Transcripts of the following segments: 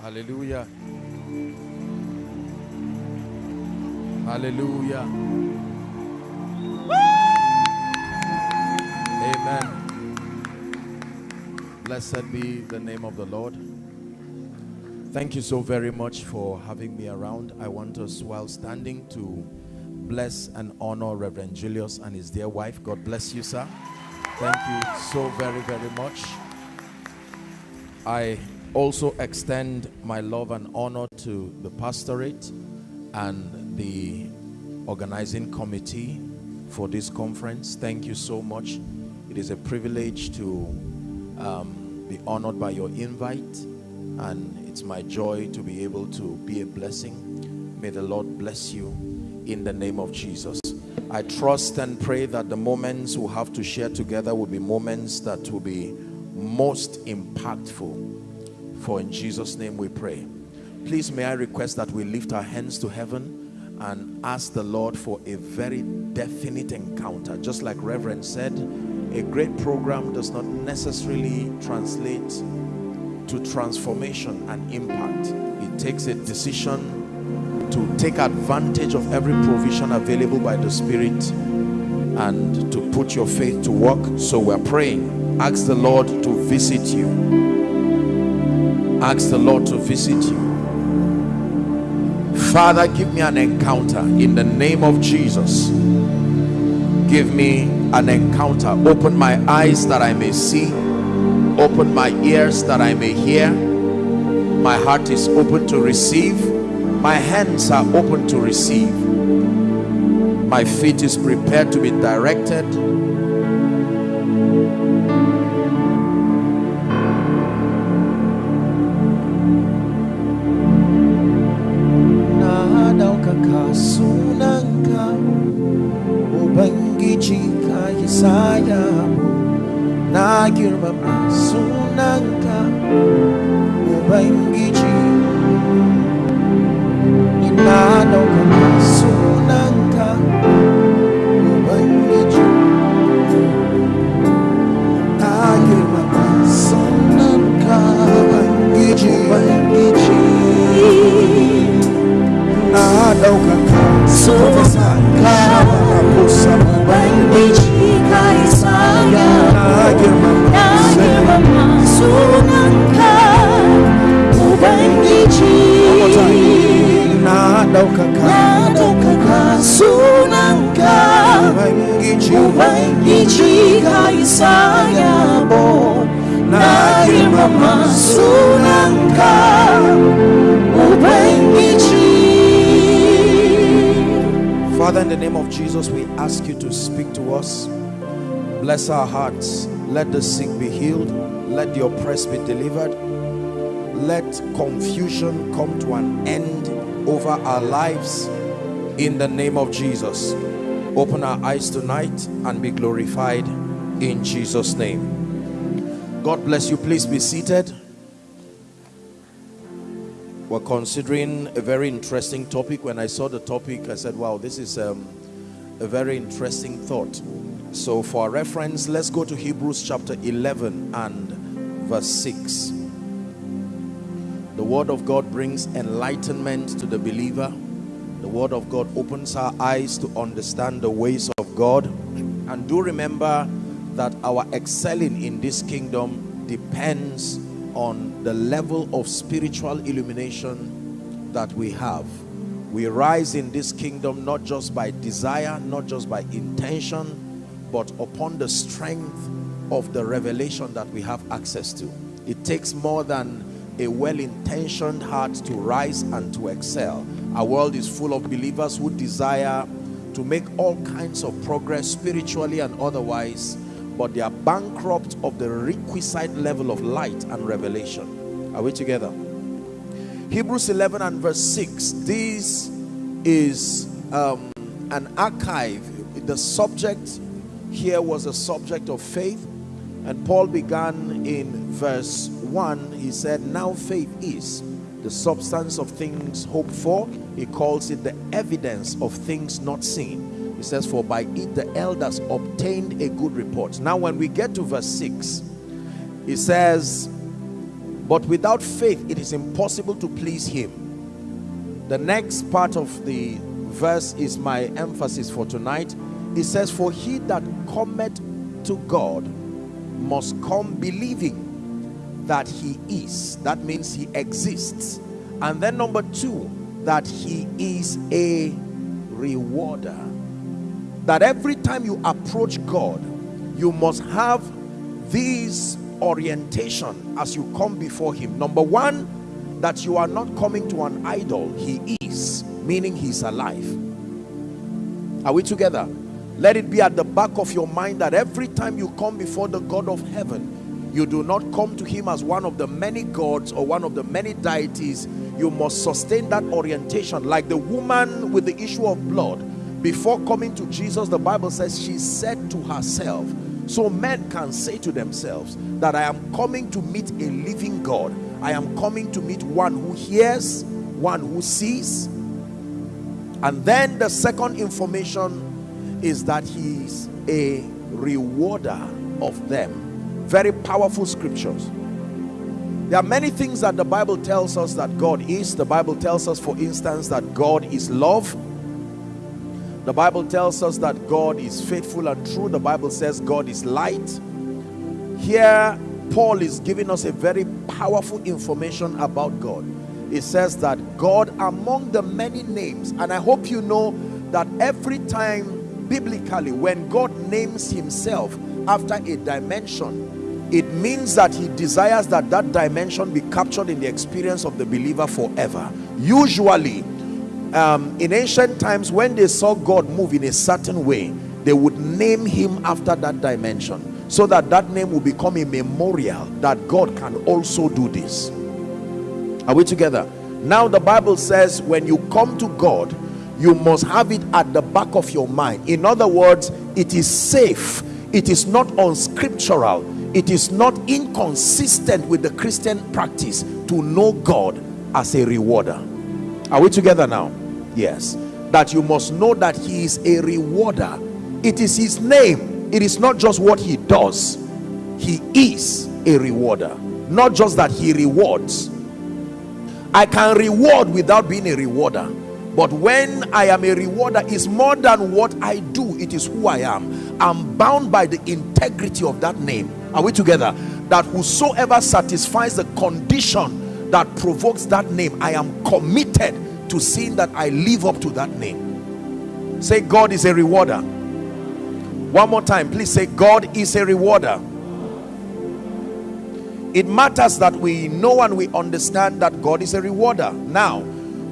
Hallelujah. Hallelujah. Amen. Blessed be the name of the Lord. Thank you so very much for having me around. I want us, while standing, to bless and honor Reverend Julius and his dear wife. God bless you, sir. Thank you so very, very much. I also extend my love and honor to the pastorate and the organizing committee for this conference. Thank you so much. It is a privilege to um, be honored by your invite and it's my joy to be able to be a blessing. May the Lord bless you in the name of Jesus. I trust and pray that the moments we have to share together will be moments that will be most impactful. For in Jesus' name we pray. Please may I request that we lift our hands to heaven and ask the Lord for a very definite encounter. Just like Reverend said, a great program does not necessarily translate to transformation and impact. It takes a decision to take advantage of every provision available by the Spirit and to put your faith to work. So we're praying. Ask the Lord to visit you. Ask the Lord to visit you. Father, give me an encounter in the name of Jesus. Give me an encounter. Open my eyes that I may see open my ears that I may hear my heart is open to receive my hands are open to receive my feet is prepared to be directed Ka Father in the name of Jesus we ask you to speak to us. Bless our hearts. Let the sick be healed. Let the oppressed be delivered. Let confusion come to an end over our lives. In the name of Jesus open our eyes tonight and be glorified in Jesus name. God bless you. Please be seated. We're considering a very interesting topic. When I saw the topic I said wow this is um, a very interesting thought. So for reference let's go to Hebrews chapter 11 and verse 6 the word of God brings enlightenment to the believer the word of God opens our eyes to understand the ways of God. And do remember that our excelling in this kingdom depends on the level of spiritual illumination that we have. We rise in this kingdom not just by desire not just by intention but upon the strength of the revelation that we have access to. It takes more than a well-intentioned heart to rise and to excel our world is full of believers who desire to make all kinds of progress spiritually and otherwise but they are bankrupt of the requisite level of light and revelation. Are we together? Hebrews 11 and verse 6 this is um, an archive. The subject here was a subject of faith and paul began in verse 1 he said now faith is the substance of things hoped for he calls it the evidence of things not seen he says for by it the elders obtained a good report now when we get to verse 6 he says But without faith, it is impossible to please him. The next part of the verse is my emphasis for tonight. It says, For he that cometh to God must come believing that he is. That means he exists. And then number two, that he is a rewarder. That every time you approach God, you must have these orientation as you come before him. Number one, that you are not coming to an idol. He is, meaning he's alive. Are we together? Let it be at the back of your mind that every time you come before the God of heaven, you do not come to him as one of the many gods or one of the many deities. You must sustain that orientation. Like the woman with the issue of blood, before coming to Jesus, the Bible says she said to herself, so men can say to themselves that I am coming to meet a living God. I am coming to meet one who hears, one who sees. And then the second information is that he is a rewarder of them. Very powerful scriptures. There are many things that the Bible tells us that God is. The Bible tells us, for instance, that God is love. The Bible tells us that God is faithful and true. The Bible says God is light. Here, Paul is giving us a very powerful information about God. It says that God among the many names, and I hope you know that every time biblically when God names himself after a dimension, it means that he desires that that dimension be captured in the experience of the believer forever. Usually, um, in ancient times when they saw God move in a certain way they would name him after that dimension so that that name will become a memorial that God can also do this. Are we together? Now the Bible says when you come to God you must have it at the back of your mind. In other words it is safe. It is not unscriptural it is not inconsistent with the Christian practice to know God as a rewarder. Are we together now? Yes. That you must know that he is a rewarder. It is his name. It is not just what he does. He is a rewarder. Not just that he rewards. I can reward without being a rewarder. But when i am a rewarder is more than what i do. It is who i am. I'm bound by the integrity of that name are we together that whosoever satisfies the condition that provokes that name i am committed to seeing that I live up to that name. Say, God is a rewarder. One more time, please say, God is a rewarder. It matters that we know and we understand that God is a rewarder. Now,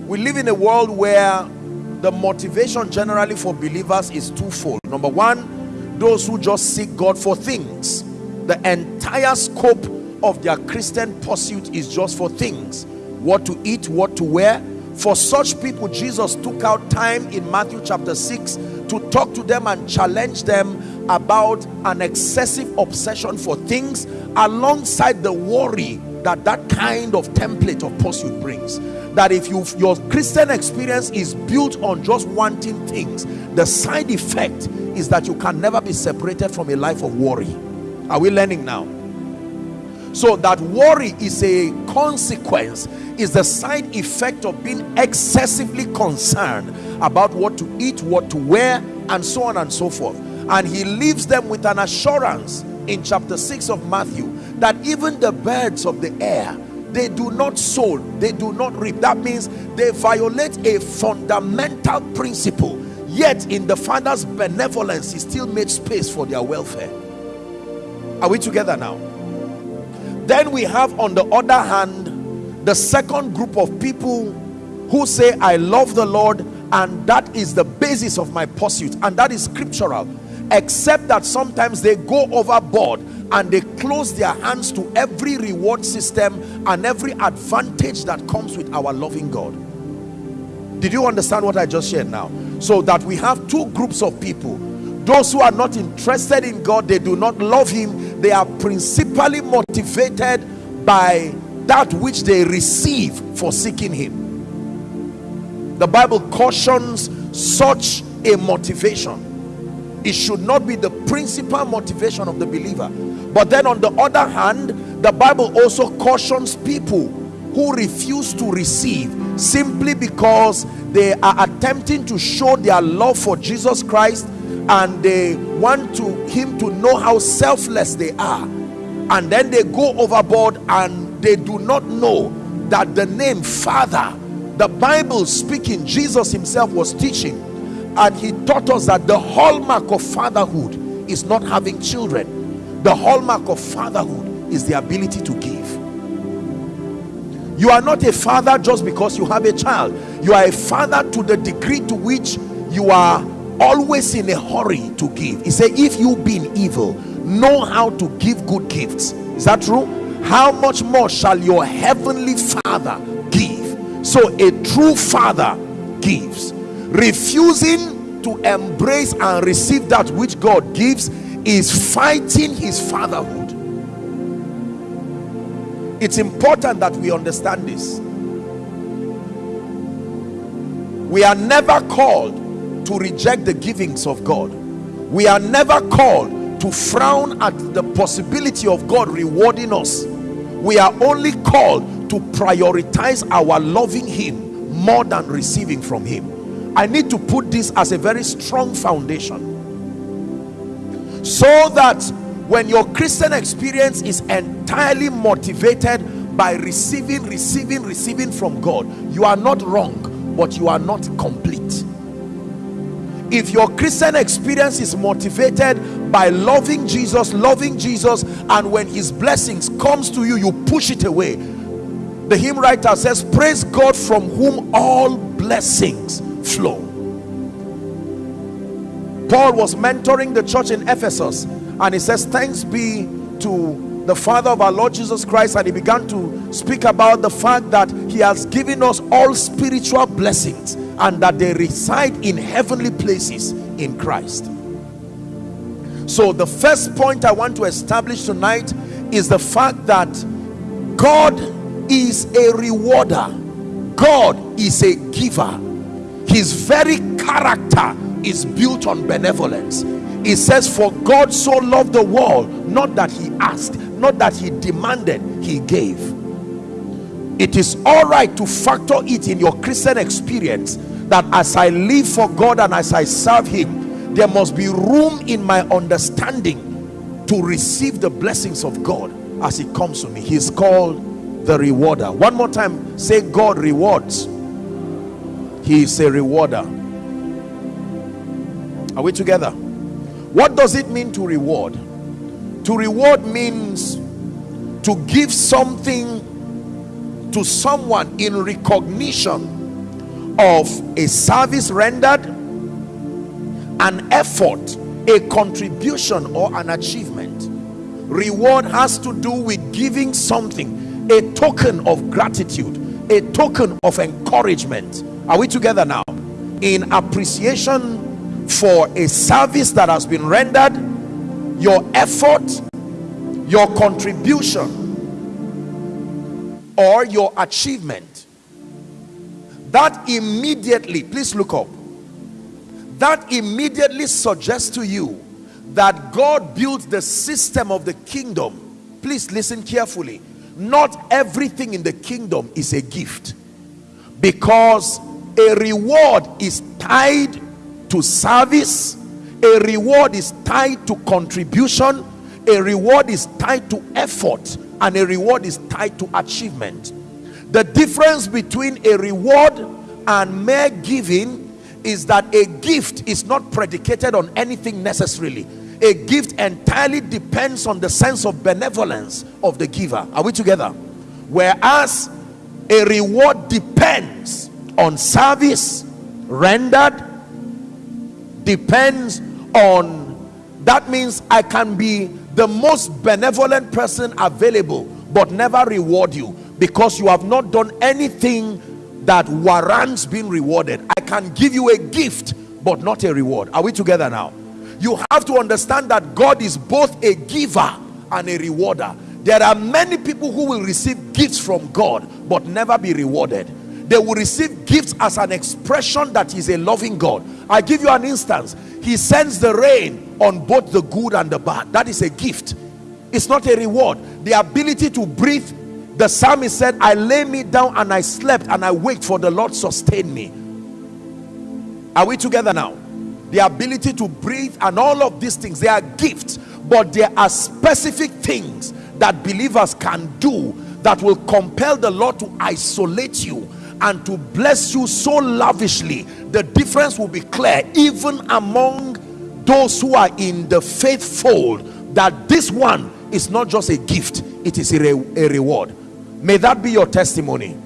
we live in a world where the motivation generally for believers is twofold. Number one, those who just seek God for things. The entire scope of their Christian pursuit is just for things. What to eat, what to wear, for such people jesus took out time in matthew chapter 6 to talk to them and challenge them about an excessive obsession for things alongside the worry that that kind of template of pursuit brings. That if you your christian experience is built on just wanting things the side effect is that you can never be separated from a life of worry are we learning now? So that worry is a consequence is the side effect of being excessively concerned about what to eat what to wear and so on and so forth. And he leaves them with an assurance in chapter 6 of Matthew that even the birds of the air they do not sow they do not reap. That means they violate a fundamental principle yet in the father's benevolence he still made space for their welfare are we together now? Then we have on the other hand the second group of people who say I love the Lord and that is the basis of my pursuit and that is scriptural except that sometimes they go overboard and they close their hands to every reward system and every advantage that comes with our loving God. Did you understand what I just shared now? So that we have two groups of people. Those who are not interested in God they do not love him they are principally motivated by that which they receive for seeking him. The bible cautions such a motivation. It should not be the principal motivation of the believer. But then on the other hand the bible also cautions people who refuse to receive simply because they are attempting to show their love for jesus christ and they want to him to know how selfless they are. And then they go overboard and they do not know that the name father the bible speaking jesus himself was teaching. And he taught us that the hallmark of fatherhood is not having children. The hallmark of fatherhood is the ability to give. You are not a father just because you have a child. You are a father to the degree to which you are always in a hurry to give. He said if you being evil know how to give good gifts. Is that true? How much more shall your heavenly father give? So a true father gives. Refusing to embrace and receive that which god gives is fighting his fatherhood. It's important that we understand this. We are never called to reject the givings of God. We are never called to frown at the possibility of God rewarding us. We are only called to prioritize our loving him more than receiving from him. I need to put this as a very strong foundation. So that when your Christian experience is entirely motivated by receiving receiving receiving from God you are not wrong but you are not complete if your Christian experience is motivated by loving Jesus loving Jesus and when his blessings comes to you you push it away. The hymn writer says praise God from whom all blessings flow. Paul was mentoring the church in Ephesus and he says thanks be to the father of our lord jesus christ and he began to speak about the fact that he has given us all spiritual blessings and that they reside in heavenly places in christ. So the first point i want to establish tonight is the fact that god is a rewarder. God is a giver. His very character is built on benevolence. It says for god so loved the world not that he asked not that he demanded he gave it is all right to factor it in your christian experience that as i live for god and as i serve him there must be room in my understanding to receive the blessings of god as it comes to me. He's called the rewarder. One more time say god rewards. He is a rewarder. Are we together? What does it mean to reward? To reward means to give something to someone in recognition of a service rendered an effort a contribution or an achievement. Reward has to do with giving something a token of gratitude a token of encouragement. Are we together now? In appreciation for a service that has been rendered your effort your contribution or your achievement that immediately please look up that immediately suggests to you that God built the system of the kingdom. Please listen carefully. Not everything in the kingdom is a gift because a reward is tied to service a reward is tied to contribution a reward is tied to effort and a reward is tied to achievement. The difference between a reward and mere giving is that a gift is not predicated on anything necessarily. A gift entirely depends on the sense of benevolence of the giver. Are we together? Whereas a reward depends on service rendered depends on that means i can be the most benevolent person available but never reward you because you have not done anything that warrants being rewarded. I can give you a gift but not a reward. Are we together now? You have to understand that god is both a giver and a rewarder. There are many people who will receive gifts from god but never be rewarded they will receive gifts as an expression that is a loving God. I give you an instance. He sends the rain on both the good and the bad. That is a gift. it's not a reward the ability to breathe the psalmist said i lay me down and i slept and i waked for the lord sustain me are we together now the ability to breathe and all of these things they are gifts but there are specific things that believers can do that will compel the lord to isolate you and to bless you so lavishly the difference will be clear even among those who are in the faith fold that this one is not just a gift it is a, re a reward. May that be your testimony.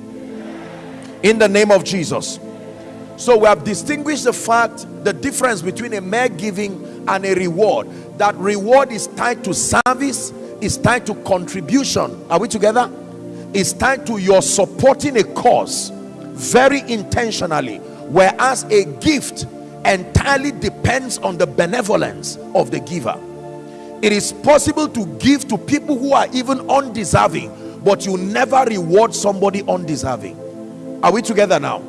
In the name of jesus. So we have distinguished the fact the difference between a mere giving and a reward. That reward is tied to service is tied to contribution. Are we together? It's tied to your supporting a cause very intentionally whereas a gift entirely depends on the benevolence of the giver. It is possible to give to people who are even undeserving but you never reward somebody undeserving. Are we together now?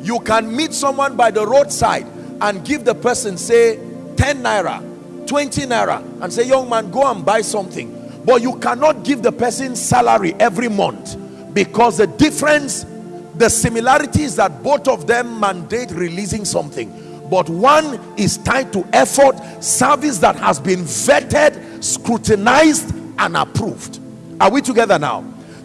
You can meet someone by the roadside and give the person say 10 naira 20 naira and say young man go and buy something. But you cannot give the person salary every month because the difference the similarity is that both of them mandate releasing something. But one is tied to effort service that has been vetted scrutinized and approved. Are we together now?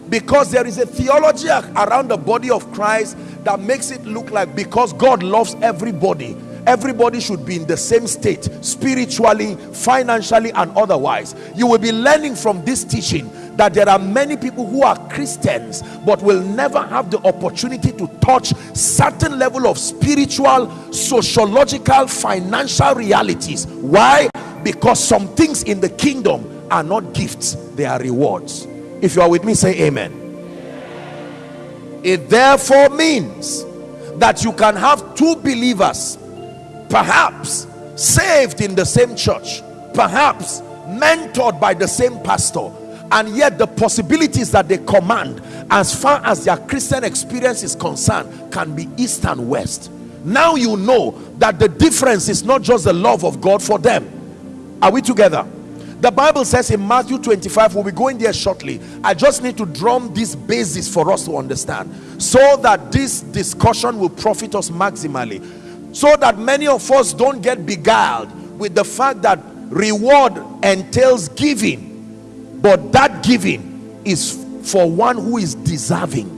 Because there is a theology around the body of Christ that makes it look like because God loves everybody everybody should be in the same state spiritually financially and otherwise. You will be learning from this teaching that there are many people who are Christians but will never have the opportunity to touch certain level of spiritual sociological financial realities. Why? Because some things in the kingdom are not gifts they are rewards. If you are with me say amen. It therefore means that you can have two believers perhaps saved in the same church perhaps mentored by the same pastor and yet the possibilities that they command as far as their christian experience is concerned can be east and west. Now you know that the difference is not just the love of god for them. Are we together? The bible says in matthew 25 we'll be going there shortly. I just need to drum this basis for us to understand so that this discussion will profit us maximally so that many of us don't get beguiled with the fact that reward entails giving but that giving is for one who is deserving.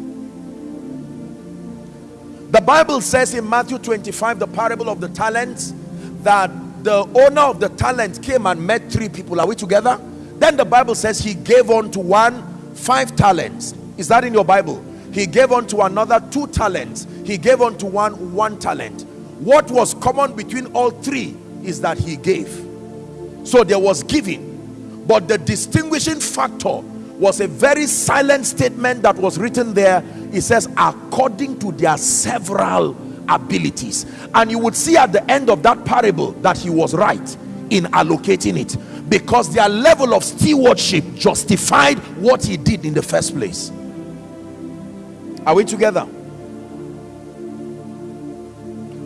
The bible says in matthew 25 the parable of the talents that the owner of the talent came and met three people. Are we together? Then the bible says he gave on to one five talents. Is that in your bible? He gave on to another two talents. He gave on to one one talent. What was common between all three is that he gave. So there was giving but the distinguishing factor was a very silent statement that was written there. It says according to their several abilities. And you would see at the end of that parable that he was right in allocating it because their level of stewardship justified what he did in the first place. Are we together?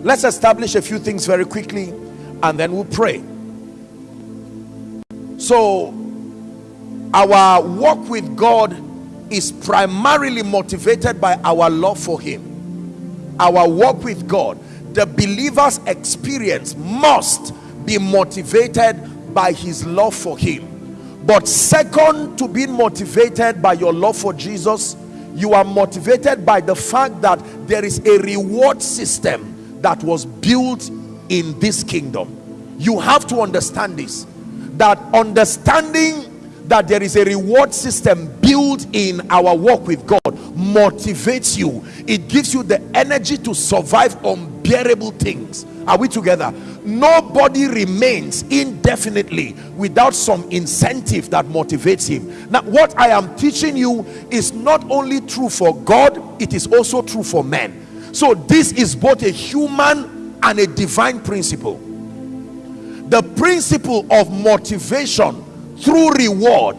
Let's establish a few things very quickly and then we'll pray so our walk with God is primarily motivated by our love for him. Our walk with God the believer's experience must be motivated by his love for him. But second to being motivated by your love for Jesus you are motivated by the fact that there is a reward system that was built in this kingdom. You have to understand this that understanding that there is a reward system built in our walk with God motivates you. It gives you the energy to survive unbearable things. Are we together? Nobody remains indefinitely without some incentive that motivates him. Now what i am teaching you is not only true for god it is also true for men. So this is both a human and a divine principle the principle of motivation through reward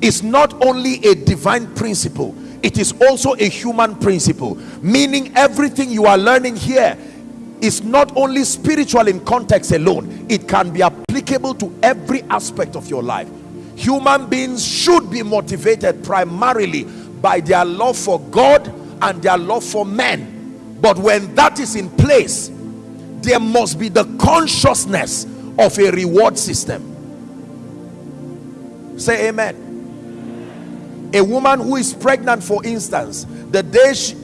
is not only a divine principle it is also a human principle. Meaning everything you are learning here is not only spiritual in context alone it can be applicable to every aspect of your life. Human beings should be motivated primarily by their love for God and their love for men. But when that is in place there must be the consciousness of a reward system. Say amen. A woman who is pregnant for instance the day she,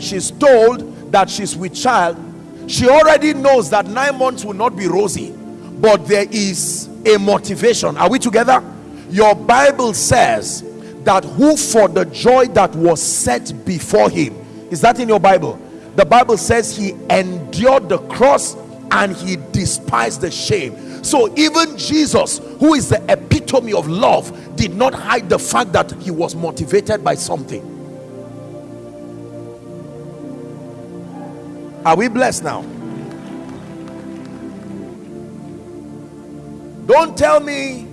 she's told that she's with child she already knows that nine months will not be rosy but there is a motivation. Are we together? Your bible says that who for the joy that was set before him is that in your bible? The bible says he endured the cross and he despised the shame. So even jesus who is the epitome of love did not hide the fact that he was motivated by something. Are we blessed now? Don't tell me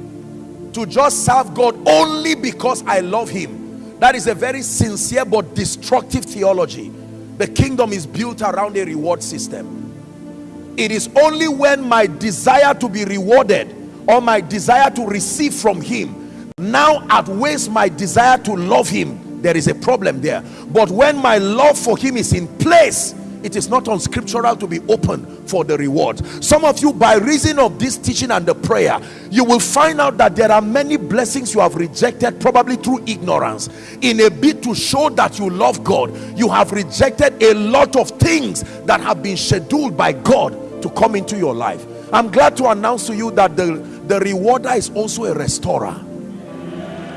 to just serve god only because i love him. That is a very sincere but destructive theology. The kingdom is built around a reward system it is only when my desire to be rewarded or my desire to receive from him now outweighs my desire to love him there is a problem there. But when my love for him is in place it is not unscriptural to be open for the reward. Some of you by reason of this teaching and the prayer you will find out that there are many blessings you have rejected probably through ignorance. In a bid to show that you love God you have rejected a lot of things that have been scheduled by God to come into your life. I'm glad to announce to you that the the rewarder is also a restorer.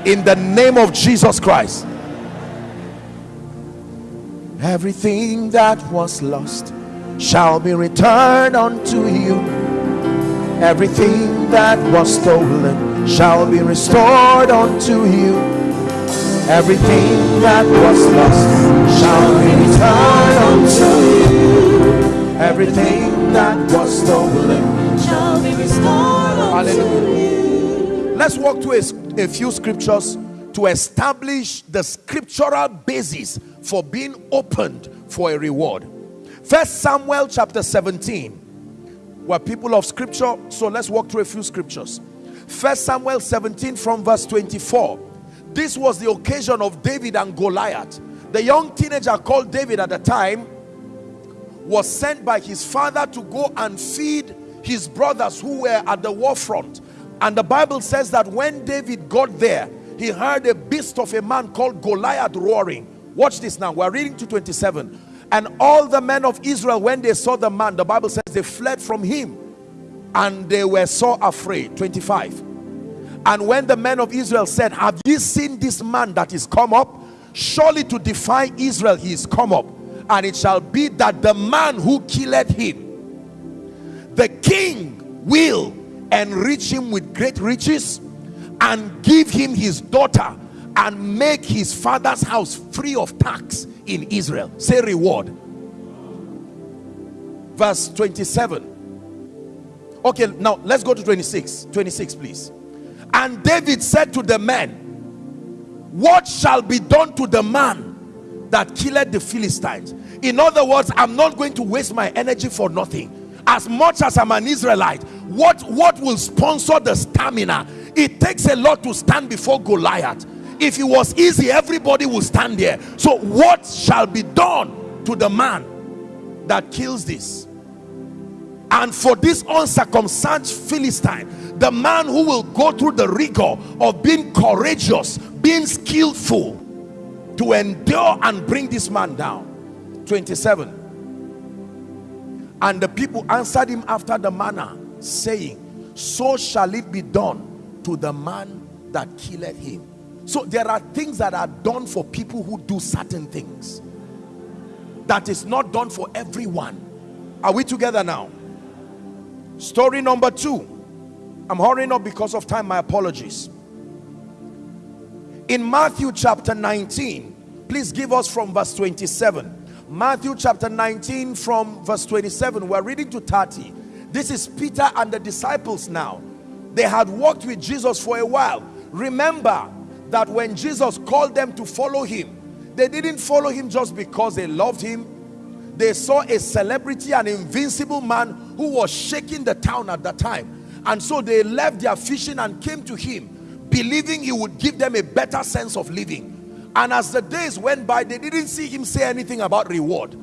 In the name of Jesus Christ. Everything that was lost shall be returned unto you. Everything that was stolen shall be restored unto you. Everything that was lost shall be returned unto you. Everything that was stolen shall be restored Hallelujah. let's walk to a, a few scriptures to establish the scriptural basis for being opened for a reward. First samuel chapter 17 we're people of scripture so let's walk through a few scriptures. First samuel 17 from verse 24 this was the occasion of david and goliath. The young teenager called david at the time was sent by his father to go and feed his brothers who were at the war front. And the bible says that when david got there he heard a beast of a man called goliath roaring. Watch this now. We're reading to 27 and all the men of israel when they saw the man the bible says they fled from him and they were so afraid. 25 and when the men of israel said have you seen this man that is come up? Surely to defy israel he is come up and it shall be that the man who killed him the king will enrich him with great riches and give him his daughter and make his father's house free of tax in Israel. Say reward. Verse 27 okay now let's go to 26 26 please. And David said to the men what shall be done to the man that killed the Philistines. In other words I'm not going to waste my energy for nothing. As much as I'm an Israelite what what will sponsor the stamina? It takes a lot to stand before Goliath. If it was easy everybody would stand there. So what shall be done to the man that kills this? And for this uncircumcised Philistine the man who will go through the rigor of being courageous being skillful to endure and bring this man down. 27 and the people answered him after the manner saying so shall it be done to the man that killed him. So there are things that are done for people who do certain things. That is not done for everyone. Are we together now? Story number two. I'm hurrying up because of time. My apologies in matthew chapter 19 please give us from verse 27 matthew chapter 19 from verse 27 we're reading to 30 this is peter and the disciples now. They had walked with jesus for a while. Remember that when jesus called them to follow him they didn't follow him just because they loved him. They saw a celebrity an invincible man who was shaking the town at that time. And so they left their fishing and came to him believing he would give them a better sense of living. And as the days went by they didn't see him say anything about reward.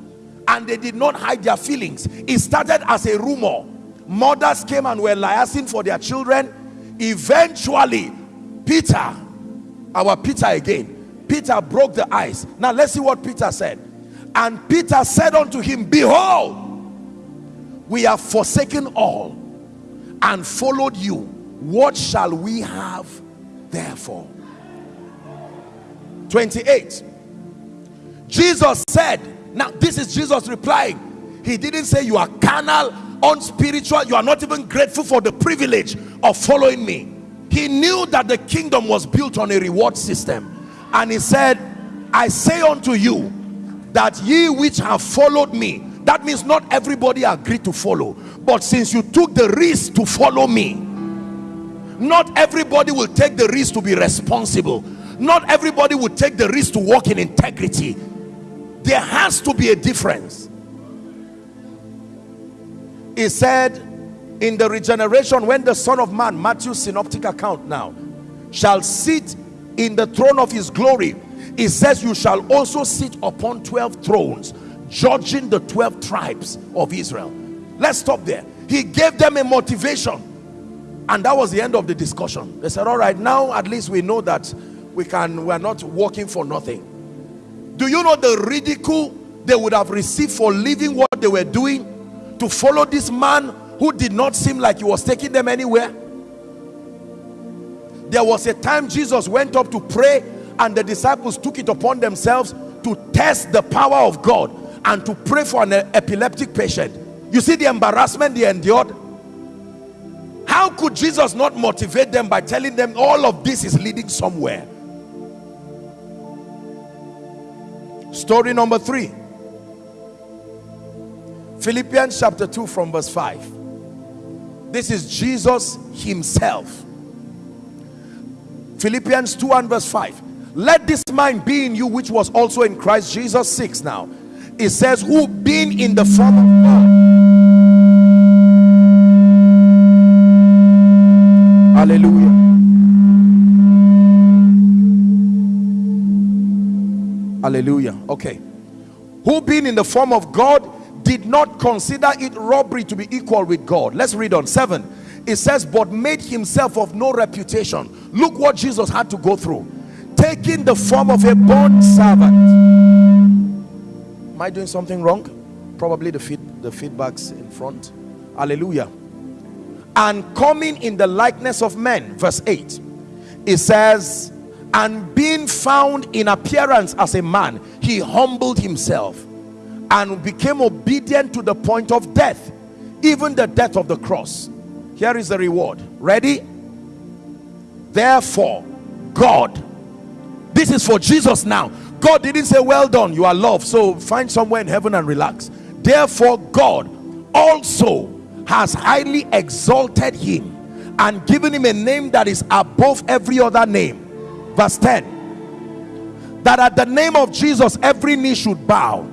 And they did not hide their feelings. It started as a rumor. Mothers came and were liaising for their children. Eventually peter our peter again peter broke the ice. Now let's see what peter said. And peter said unto him behold we have forsaken all and followed you. What shall we have therefore 28 jesus said now this is jesus replying. He didn't say you are carnal unspiritual you are not even grateful for the privilege of following me. He knew that the kingdom was built on a reward system. And he said i say unto you that ye which have followed me that means not everybody agreed to follow but since you took the risk to follow me not everybody will take the risk to be responsible. Not everybody will take the risk to walk in integrity. There has to be a difference. He said in the regeneration when the son of man matthew's synoptic account now shall sit in the throne of his glory he says you shall also sit upon 12 thrones judging the 12 tribes of Israel. Let's stop there. He gave them a motivation and that was the end of the discussion. They said all right now at least we know that we can we're not working for nothing. Do you know the ridicule they would have received for leaving what they were doing to follow this man who did not seem like he was taking them anywhere? There was a time jesus went up to pray and the disciples took it upon themselves to test the power of god and to pray for an epileptic patient. You see the embarrassment they endured how could jesus not motivate them by telling them all of this is leading somewhere? Story number three. Philippians chapter 2 from verse 5 this is jesus himself. Philippians 2 and verse 5 let this mind be in you which was also in christ jesus 6 now. It says who being in the form of god hallelujah. Hallelujah. Okay. Who being in the form of god did not consider it robbery to be equal with god. Let's read on. Seven. It says but made himself of no reputation. Look what jesus had to go through. Taking the form of a bond servant. Am I doing something wrong? Probably the feed, the feedbacks in front. Hallelujah. And coming in the likeness of men, verse 8, it says, and being found in appearance as a man, he humbled himself and became obedient to the point of death, even the death of the cross. Here is the reward. Ready? Therefore, God, this is for Jesus now God didn't say, well done, you are loved. So find somewhere in heaven and relax. Therefore, God also has highly exalted him and given him a name that is above every other name. Verse 10. That at the name of Jesus, every knee should bow.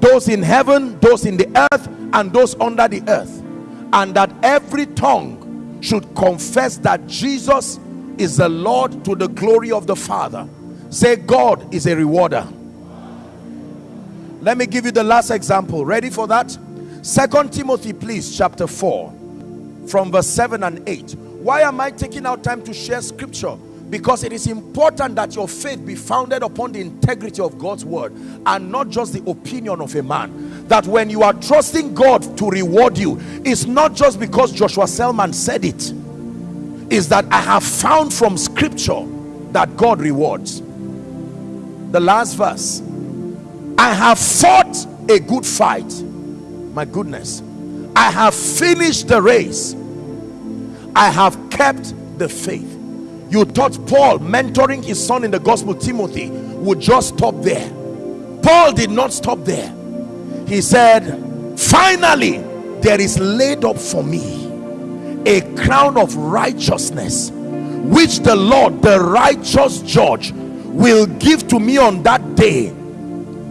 Those in heaven, those in the earth, and those under the earth. And that every tongue should confess that Jesus is the Lord to the glory of the Father say god is a rewarder let me give you the last example ready for that second timothy please chapter 4 from verse 7 and 8 why am i taking out time to share scripture? Because it is important that your faith be founded upon the integrity of God's word and not just the opinion of a man. That when you are trusting God to reward you it's not just because Joshua Selman said it. Is that I have found from scripture that God rewards. The last verse. I have fought a good fight my goodness. I have finished the race. I have kept the faith. You thought Paul mentoring his son in the gospel Timothy would just stop there. Paul did not stop there. He said finally there is laid up for me a crown of righteousness which the Lord the righteous judge will give to me on that day.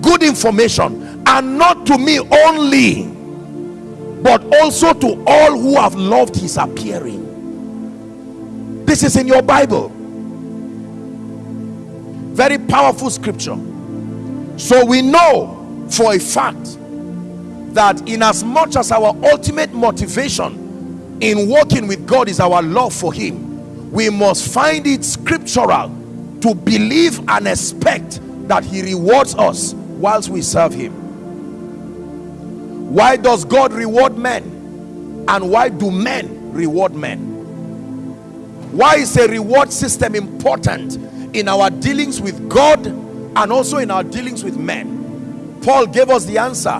Good information and not to me only but also to all who have loved his appearing. This is in your bible. Very powerful scripture. So we know for a fact that in as much as our ultimate motivation in working with God is our love for him we must find it scriptural to believe and expect that he rewards us whilst we serve him why does God reward men? And why do men reward men? Why is a reward system important in our dealings with God and also in our dealings with men? Paul gave us the answer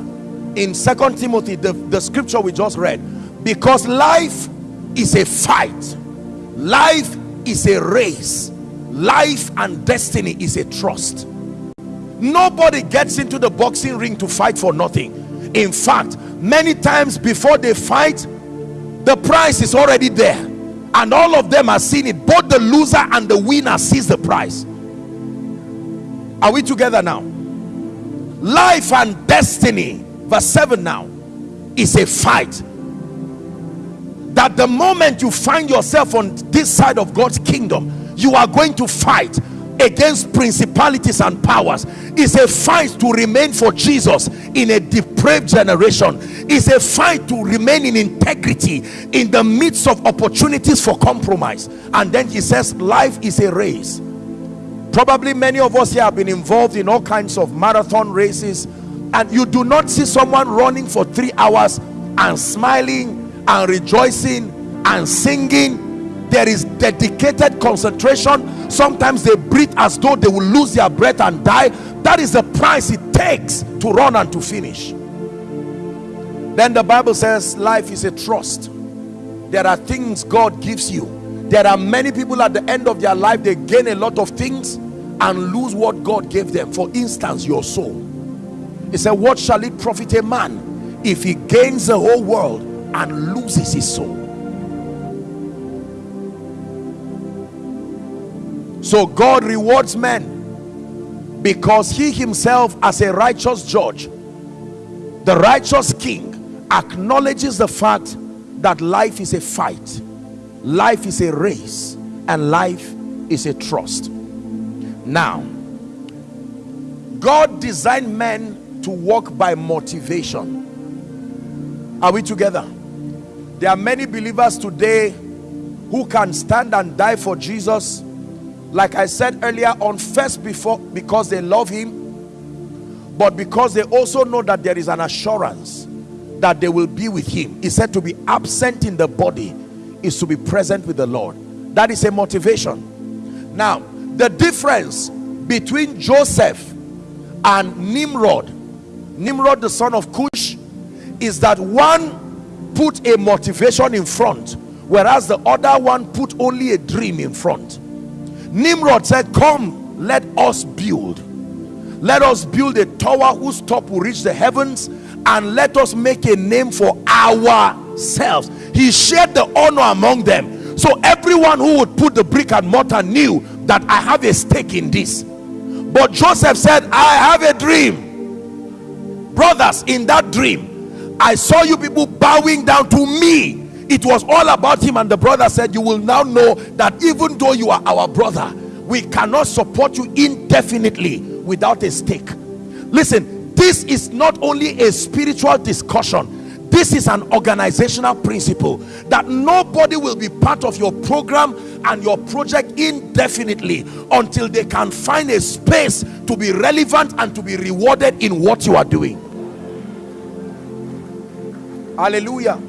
in second Timothy the, the scripture we just read. Because life is a fight. Life is a race. Life and destiny is a trust. Nobody gets into the boxing ring to fight for nothing in fact many times before they fight the prize is already there. And all of them are seeing it. Both the loser and the winner sees the prize are we together now? Life and destiny verse 7 now is a fight. That the moment you find yourself on this side of God's kingdom you are going to fight against principalities and powers. It's a fight to remain for Jesus in a depraved generation is a fight to remain in integrity in the midst of opportunities for compromise. And then he says life is a race. Probably many of us here have been involved in all kinds of marathon races and you do not see someone running for three hours and smiling and rejoicing and singing. There is dedicated concentration. Sometimes they breathe as though they will lose their breath and die that is the price it takes to run and to finish. Then the bible says life is a trust. There are things god gives you. There are many people at the end of their life they gain a lot of things and lose what god gave them. For instance your soul. He said what shall it profit a man if he gains the whole world and loses his soul? So God rewards men because he himself as a righteous judge the righteous king acknowledges the fact that life is a fight life is a race and life is a trust. Now God designed men to walk by motivation. Are we together? There are many believers today who can stand and die for Jesus like I said earlier on first before because they love him but because they also know that there is an assurance that they will be with him. He said to be absent in the body is to be present with the Lord. That is a motivation. Now the difference between Joseph and Nimrod Nimrod the son of Cush is that one put a motivation in front whereas the other one put only a dream in front Nimrod said, Come, let us build. Let us build a tower whose top will reach the heavens and let us make a name for ourselves. He shared the honor among them. So everyone who would put the brick and mortar knew that I have a stake in this. But Joseph said, I have a dream. Brothers, in that dream, I saw you people bowing down to me it was all about him and the brother said you will now know that even though you are our brother we cannot support you indefinitely without a stake. Listen this is not only a spiritual discussion this is an organizational principle that nobody will be part of your program and your project indefinitely until they can find a space to be relevant and to be rewarded in what you are doing. Hallelujah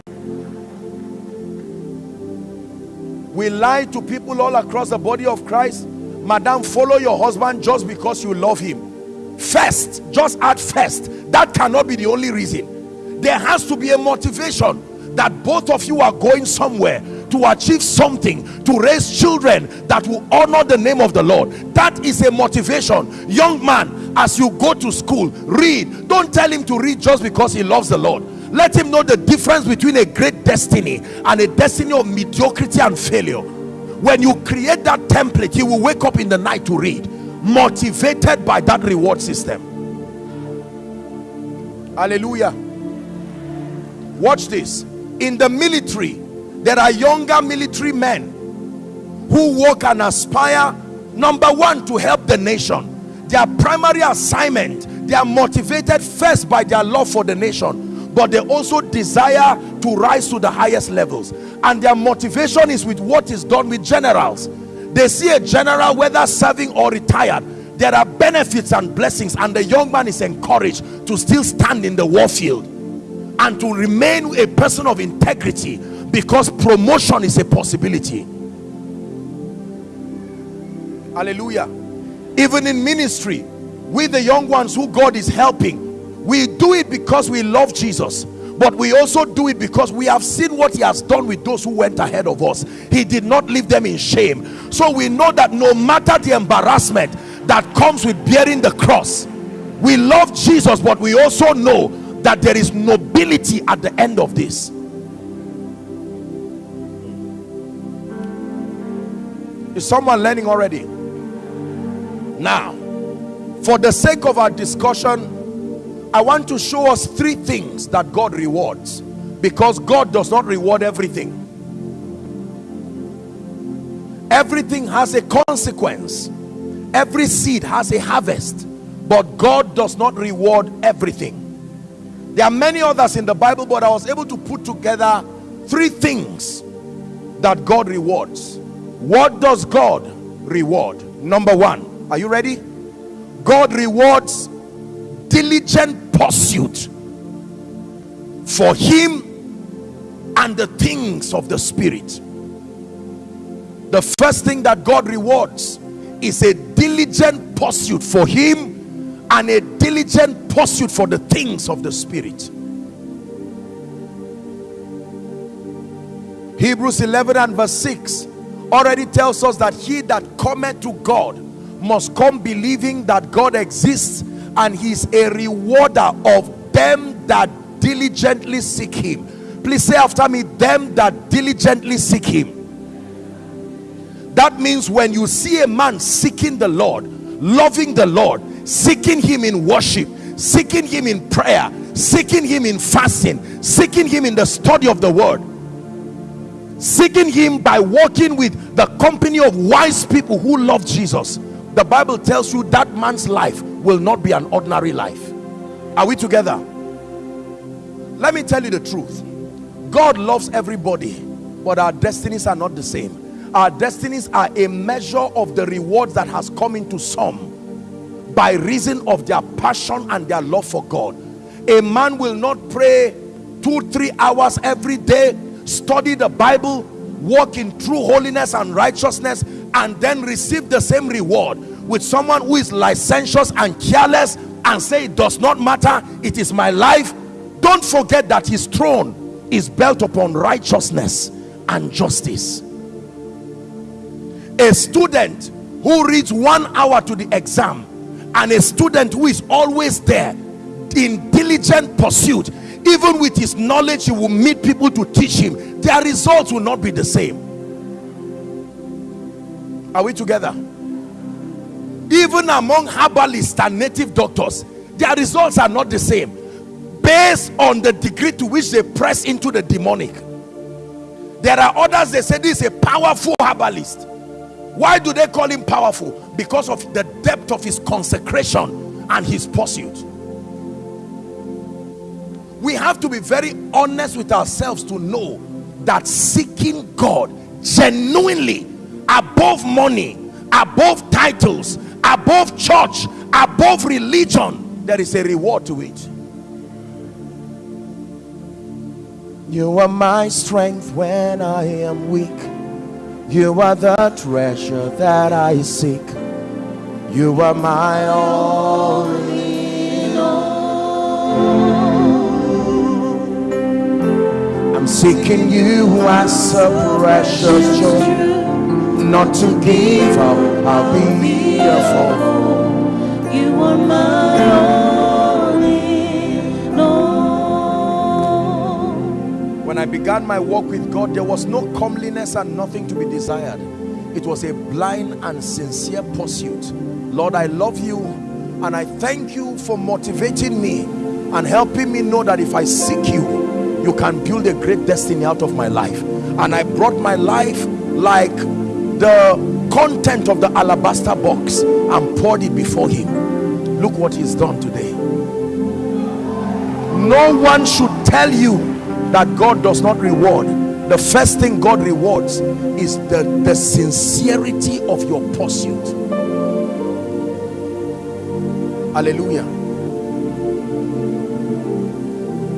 we lie to people all across the body of Christ. Madam follow your husband just because you love him. First just at first. That cannot be the only reason. There has to be a motivation that both of you are going somewhere to achieve something to raise children that will honor the name of the Lord. That is a motivation. Young man as you go to school read. Don't tell him to read just because he loves the Lord let him know the difference between a great destiny and a destiny of mediocrity and failure. When you create that template he will wake up in the night to read. Motivated by that reward system. Hallelujah. Watch this. In the military there are younger military men who work and aspire number one to help the nation. Their primary assignment they are motivated first by their love for the nation but they also desire to rise to the highest levels. And their motivation is with what is done with generals. They see a general whether serving or retired there are benefits and blessings and the young man is encouraged to still stand in the war field and to remain a person of integrity because promotion is a possibility. Hallelujah. Even in ministry we the young ones who God is helping we do it because we love Jesus but we also do it because we have seen what he has done with those who went ahead of us. He did not leave them in shame. So we know that no matter the embarrassment that comes with bearing the cross we love Jesus but we also know that there is nobility at the end of this. Is someone learning already? Now for the sake of our discussion I want to show us three things that God rewards because God does not reward everything. Everything has a consequence. Every seed has a harvest but God does not reward everything. There are many others in the Bible but I was able to put together three things that God rewards. What does God reward? Number one are you ready? God rewards diligent pursuit for him and the things of the spirit. The first thing that God rewards is a diligent pursuit for him and a diligent pursuit for the things of the spirit. Hebrews 11 and verse 6 already tells us that he that cometh to God must come believing that God exists and he's a rewarder of them that diligently seek him. Please say after me them that diligently seek him. That means when you see a man seeking the Lord loving the Lord seeking him in worship seeking him in prayer seeking him in fasting seeking him in the study of the word seeking him by walking with the company of wise people who love Jesus the Bible tells you that man's life will not be an ordinary life. Are we together? Let me tell you the truth. God loves everybody but our destinies are not the same. Our destinies are a measure of the rewards that has come into some by reason of their passion and their love for God. A man will not pray two three hours every day study the Bible walk in true holiness and righteousness and then receive the same reward with someone who is licentious and careless and say it does not matter. It is my life. Don't forget that his throne is built upon righteousness and justice. A student who reads one hour to the exam and a student who is always there in diligent pursuit even with his knowledge he will meet people to teach him. Their results will not be the same. Are we together even among herbalists and native doctors their results are not the same based on the degree to which they press into the demonic. There are others they say this is a powerful herbalist. Why do they call him powerful? Because of the depth of his consecration and his pursuit. We have to be very honest with ourselves to know that seeking God genuinely above money above titles above church above religion there is a reward to it You are my strength when I am weak. You are the treasure that I seek. You are my all in all. I'm seeking you as a precious jewel. Not to give up, I'll be here for. You are my all in all. when I began my walk with God there was no comeliness and nothing to be desired it was a blind and sincere pursuit Lord I love you and I thank you for motivating me and helping me know that if I seek you you can build a great destiny out of my life and I brought my life like the content of the alabaster box and poured it before him. Look what he's done today. No one should tell you that God does not reward. The first thing God rewards is the, the sincerity of your pursuit. Hallelujah.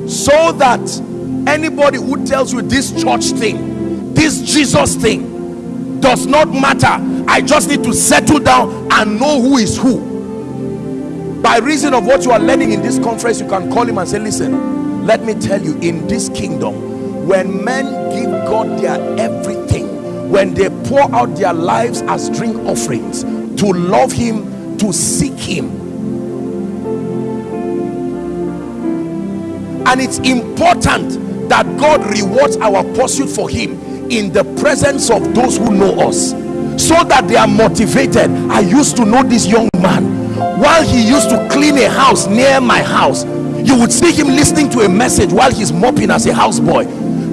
So that anybody who tells you this church thing this Jesus thing does not matter. I just need to settle down and know who is who. By reason of what you are learning in this conference you can call him and say listen let me tell you in this kingdom when men give God their everything when they pour out their lives as drink offerings to love him to seek him. And it's important that God rewards our pursuit for him in the presence of those who know us so that they are motivated. I used to know this young man. While he used to clean a house near my house you would see him listening to a message while he's mopping as a houseboy.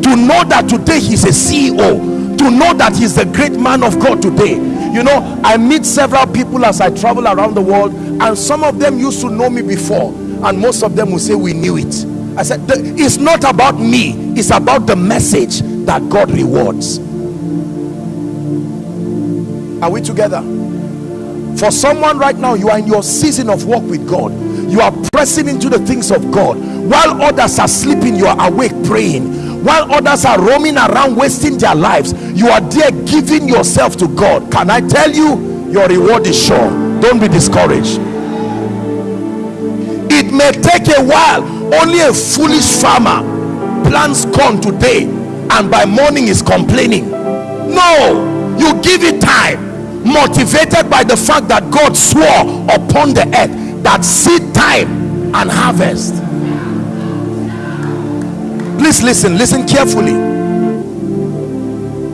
To know that today he's a CEO to know that he's the great man of God today. You know I meet several people as I travel around the world and some of them used to know me before and most of them will say we knew it. I said it's not about me it's about the message that God rewards. Are we together? For someone right now you are in your season of walk with God. You are pressing into the things of God. While others are sleeping you are awake praying. While others are roaming around wasting their lives you are there giving yourself to God. Can I tell you your reward is sure. Don't be discouraged. It may take a while. Only a foolish farmer plants corn today and by morning is complaining. No you give it time motivated by the fact that God swore upon the earth that seed time and harvest. Please listen listen carefully.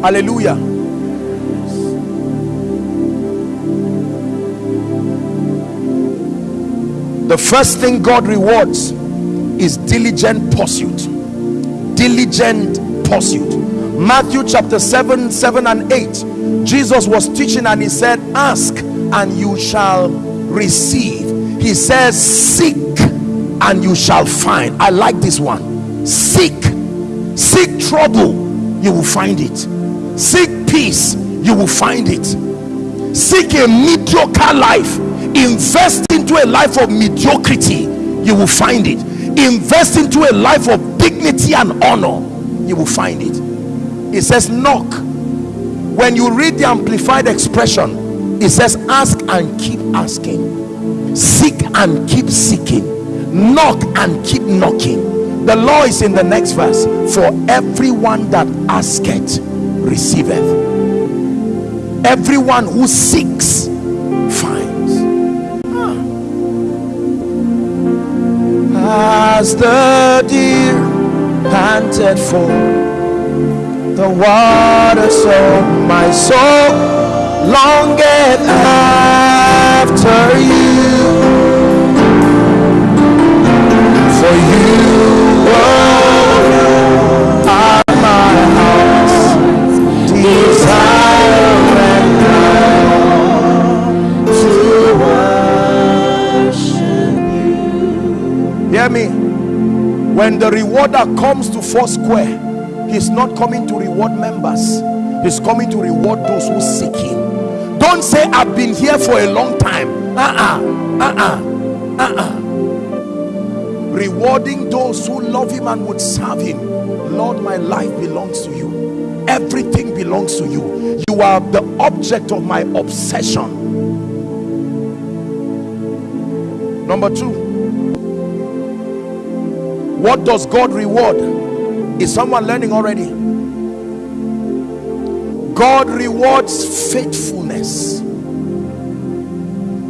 Hallelujah. The first thing God rewards is diligent pursuit. Diligent pursuit Matthew chapter 7 7 and 8 Jesus was teaching and he said ask and you shall receive. He says seek and you shall find. I like this one. Seek. Seek trouble you will find it. Seek peace you will find it. Seek a mediocre life. Invest into a life of mediocrity you will find it. Invest into a life of dignity and honor you will find it. It says knock. When you read the amplified expression it says ask and keep asking. Seek and keep seeking. Knock and keep knocking. The law is in the next verse. For everyone that asketh receiveth. Everyone who seeks finds. Ah. As the deer panted for the water so my soul. Longeth after you. For you are my heart's desire. And to worship you. Hear me when the rewarder comes to Foursquare he's not coming to reward members. He's coming to reward those who seek him. Don't say i've been here for a long time. Uh-uh. Uh-uh. Uh-uh. Rewarding those who love him and would serve him. Lord my life belongs to you. Everything belongs to you. You are the object of my obsession. Number two what does god reward? Is someone learning already? God rewards faithfulness.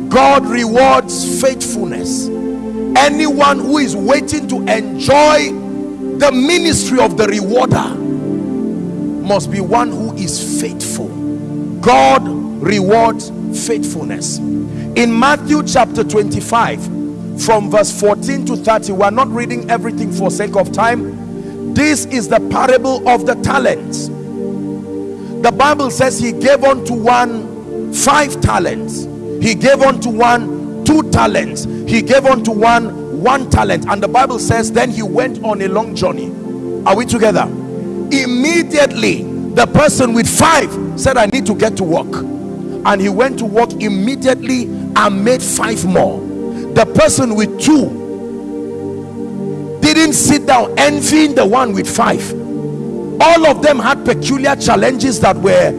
God rewards faithfulness. Anyone who is waiting to enjoy the ministry of the rewarder must be one who is faithful. God rewards faithfulness. In matthew chapter 25 from verse 14 to 30 we're not reading everything for sake of time. This is the parable of the talents. The bible says he gave unto one five talents. He gave unto one two talents. He gave unto one one talent. And the bible says then he went on a long journey. Are we together? Immediately the person with five said i need to get to work. And he went to work immediately and made five more the person with two didn't sit down envying the one with five. All of them had peculiar challenges that were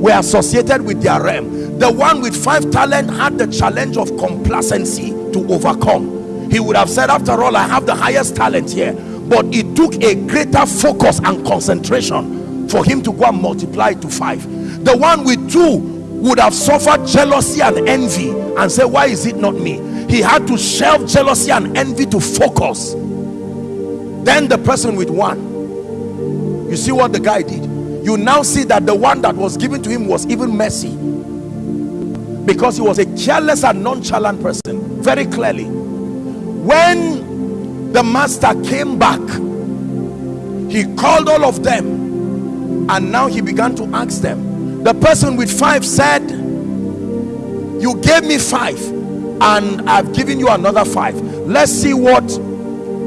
were associated with their realm. The one with five talent had the challenge of complacency to overcome. He would have said after all i have the highest talent here. But it took a greater focus and concentration for him to go and multiply to five. The one with two would have suffered jealousy and envy and say why is it not me he had to shelve jealousy and envy to focus. Then the person with one you see what the guy did? You now see that the one that was given to him was even messy. Because he was a careless and nonchalant person very clearly. When the master came back he called all of them and now he began to ask them. The person with five said you gave me five and I've given you another five. Let's see what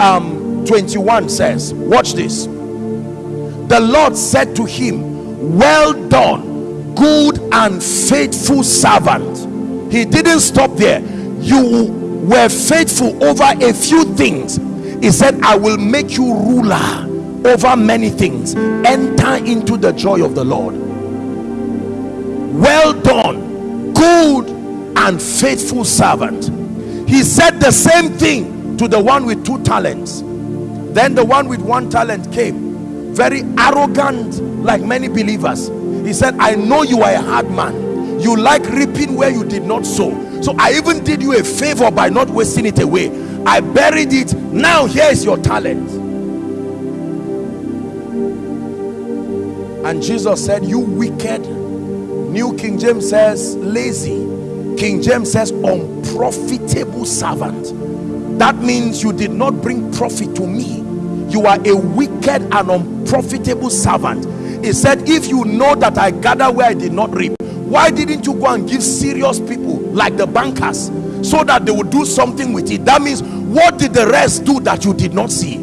um 21 says. Watch this. The Lord said to him well done good and faithful servant. He didn't stop there. You were faithful over a few things. He said I will make you ruler over many things. Enter into the joy of the Lord. Well done good and faithful servant. He said the same thing to the one with two talents. Then the one with one talent came very arrogant like many believers. He said i know you are a hard man. You like reaping where you did not sow. So i even did you a favor by not wasting it away. I buried it. Now here is your talent. And jesus said you wicked. New king james says lazy king james says unprofitable servant. That means you did not bring profit to me. You are a wicked and unprofitable servant. He said if you know that i gather where i did not reap why didn't you go and give serious people like the bankers so that they would do something with it? That means what did the rest do that you did not see?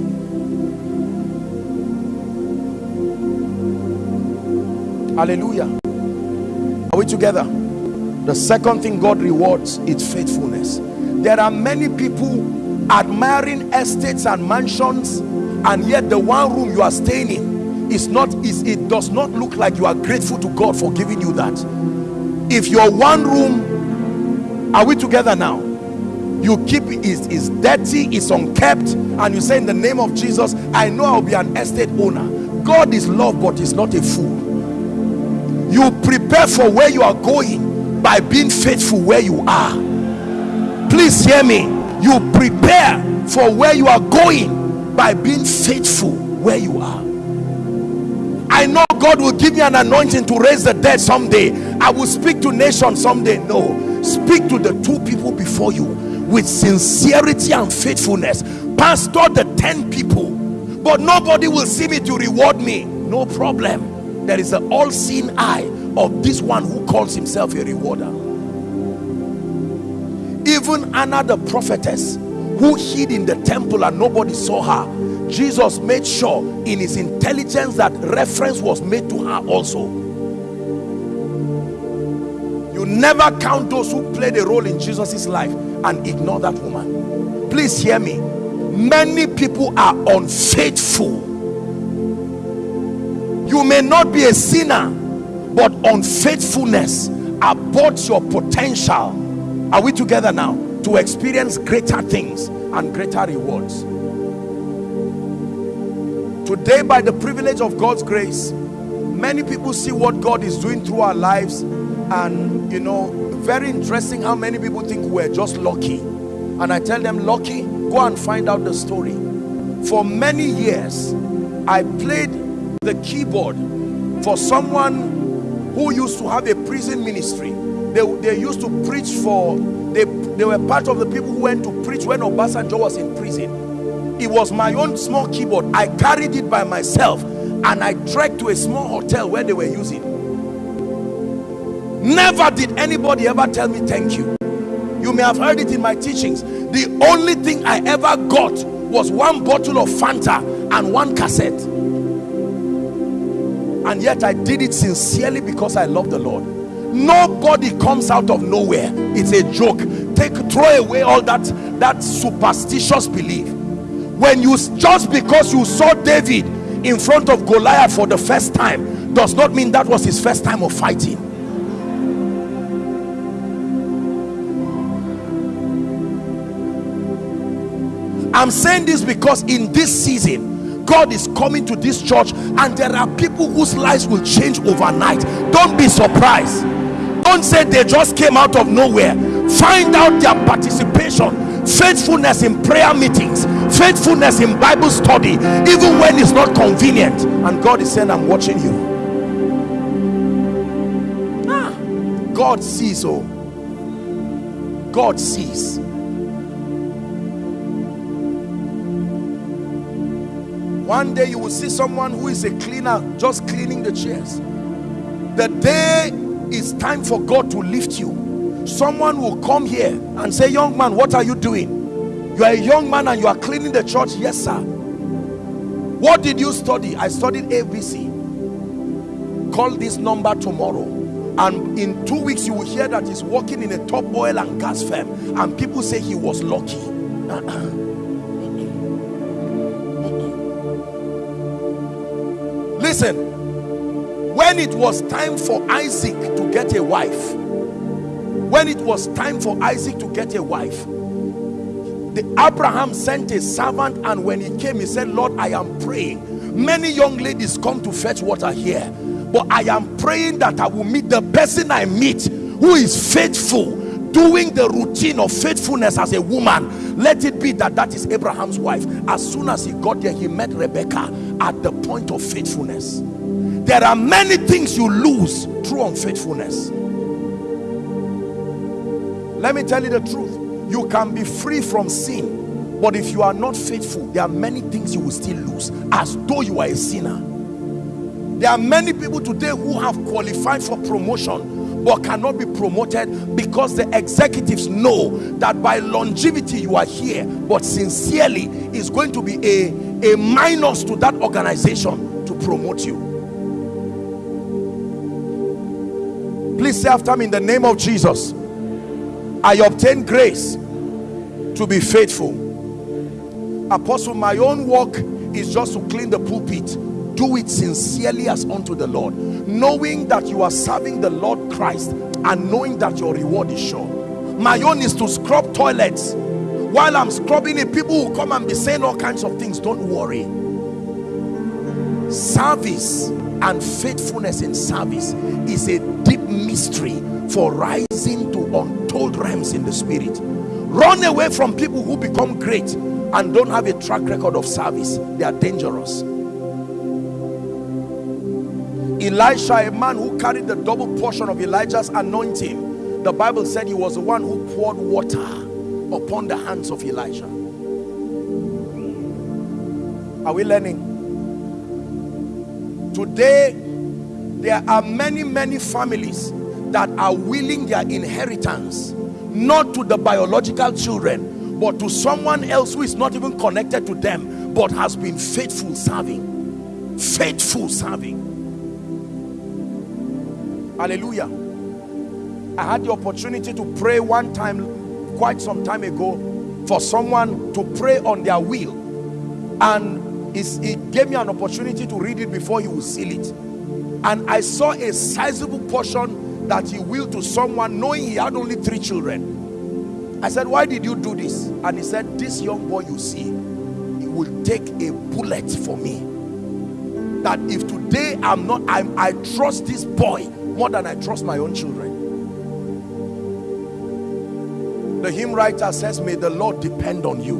Hallelujah. Are we together the second thing god rewards is faithfulness. There are many people admiring estates and mansions and yet the one room you are staying in is not is it does not look like you are grateful to god for giving you that. If your one room are we together now? You keep is is dirty is unkept and you say in the name of jesus i know i'll be an estate owner. God is love but he's not a fool. You prepare for where you are going by being faithful where you are. Please hear me. You prepare for where you are going by being faithful where you are. I know God will give me an anointing to raise the dead someday. I will speak to nations someday. No. Speak to the two people before you with sincerity and faithfulness. Pastor the 10 people. But nobody will see me to reward me. No problem. There is an all-seeing eye of this one who calls himself a rewarder. Even Anna the prophetess who hid in the temple and nobody saw her jesus made sure in his intelligence that reference was made to her also. You never count those who played a role in jesus's life and ignore that woman. Please hear me. Many people are unfaithful. You may not be a sinner but unfaithfulness aborts your potential. Are we together now to experience greater things and greater rewards? Today by the privilege of God's grace many people see what God is doing through our lives and you know very interesting how many people think we're just lucky. And I tell them lucky? Go and find out the story. For many years I played the keyboard for someone who used to have a prison ministry. They, they used to preach for they, they were part of the people who went to preach when Obasanjo was in prison. It was my own small keyboard. I carried it by myself and I trekked to a small hotel where they were using. Never did anybody ever tell me thank you. You may have heard it in my teachings. The only thing i ever got was one bottle of fanta and one cassette and yet i did it sincerely because i love the lord. Nobody comes out of nowhere. It's a joke. Take throw away all that that superstitious belief. When you just because you saw david in front of goliath for the first time does not mean that was his first time of fighting. I'm saying this because in this season god is coming to this church and there are people whose lives will change overnight. Don't be surprised. Don't say they just came out of nowhere. Find out their participation faithfulness in prayer meetings faithfulness in bible study even when it's not convenient. And god is saying i'm watching you. Ah, god sees oh. God sees one day you will see someone who is a cleaner just cleaning the chairs. The day is time for God to lift you. Someone will come here and say young man what are you doing? You are a young man and you are cleaning the church. Yes sir. What did you study? I studied ABC call this number tomorrow. And in two weeks you will hear that he's working in a top oil and gas firm. And people say he was lucky uh-uh. Listen when it was time for Isaac to get a wife when it was time for Isaac to get a wife the Abraham sent a servant and when he came he said Lord I am praying. Many young ladies come to fetch water here but I am praying that I will meet the person I meet who is faithful doing the routine of faithfulness as a woman. Let it be that that is Abraham's wife. As soon as he got there he met Rebecca at the point of faithfulness. There are many things you lose through unfaithfulness. Let me tell you the truth. You can be free from sin but if you are not faithful there are many things you will still lose as though you are a sinner. There are many people today who have qualified for promotion but cannot be promoted because the executives know that by longevity you are here but sincerely is going to be a a minus to that organization to promote you. Please say after me in the name of Jesus I obtain grace to be faithful. Apostle my own work is just to clean the pulpit. Do it sincerely as unto the Lord. Knowing that you are serving the Lord Christ and knowing that your reward is sure. My own is to scrub toilets while I'm scrubbing it people will come and be saying all kinds of things. Don't worry. Service and faithfulness in service is a deep mystery for rising to untold realms in the spirit. Run away from people who become great and don't have a track record of service. They are dangerous. Elisha a man who carried the double portion of Elijah's anointing. The Bible said he was the one who poured water upon the hands of Elijah. Are we learning? Today there are many many families that are willing their inheritance not to the biological children but to someone else who is not even connected to them but has been faithful serving. Faithful serving. Hallelujah. I had the opportunity to pray one time quite some time ago for someone to pray on their will. And it gave me an opportunity to read it before he would seal it. And i saw a sizable portion that he willed to someone knowing he had only three children. I said why did you do this? And he said this young boy you see he will take a bullet for me. That if today i'm not i'm i trust this boy more than i trust my own children the hymn writer says may the lord depend on you.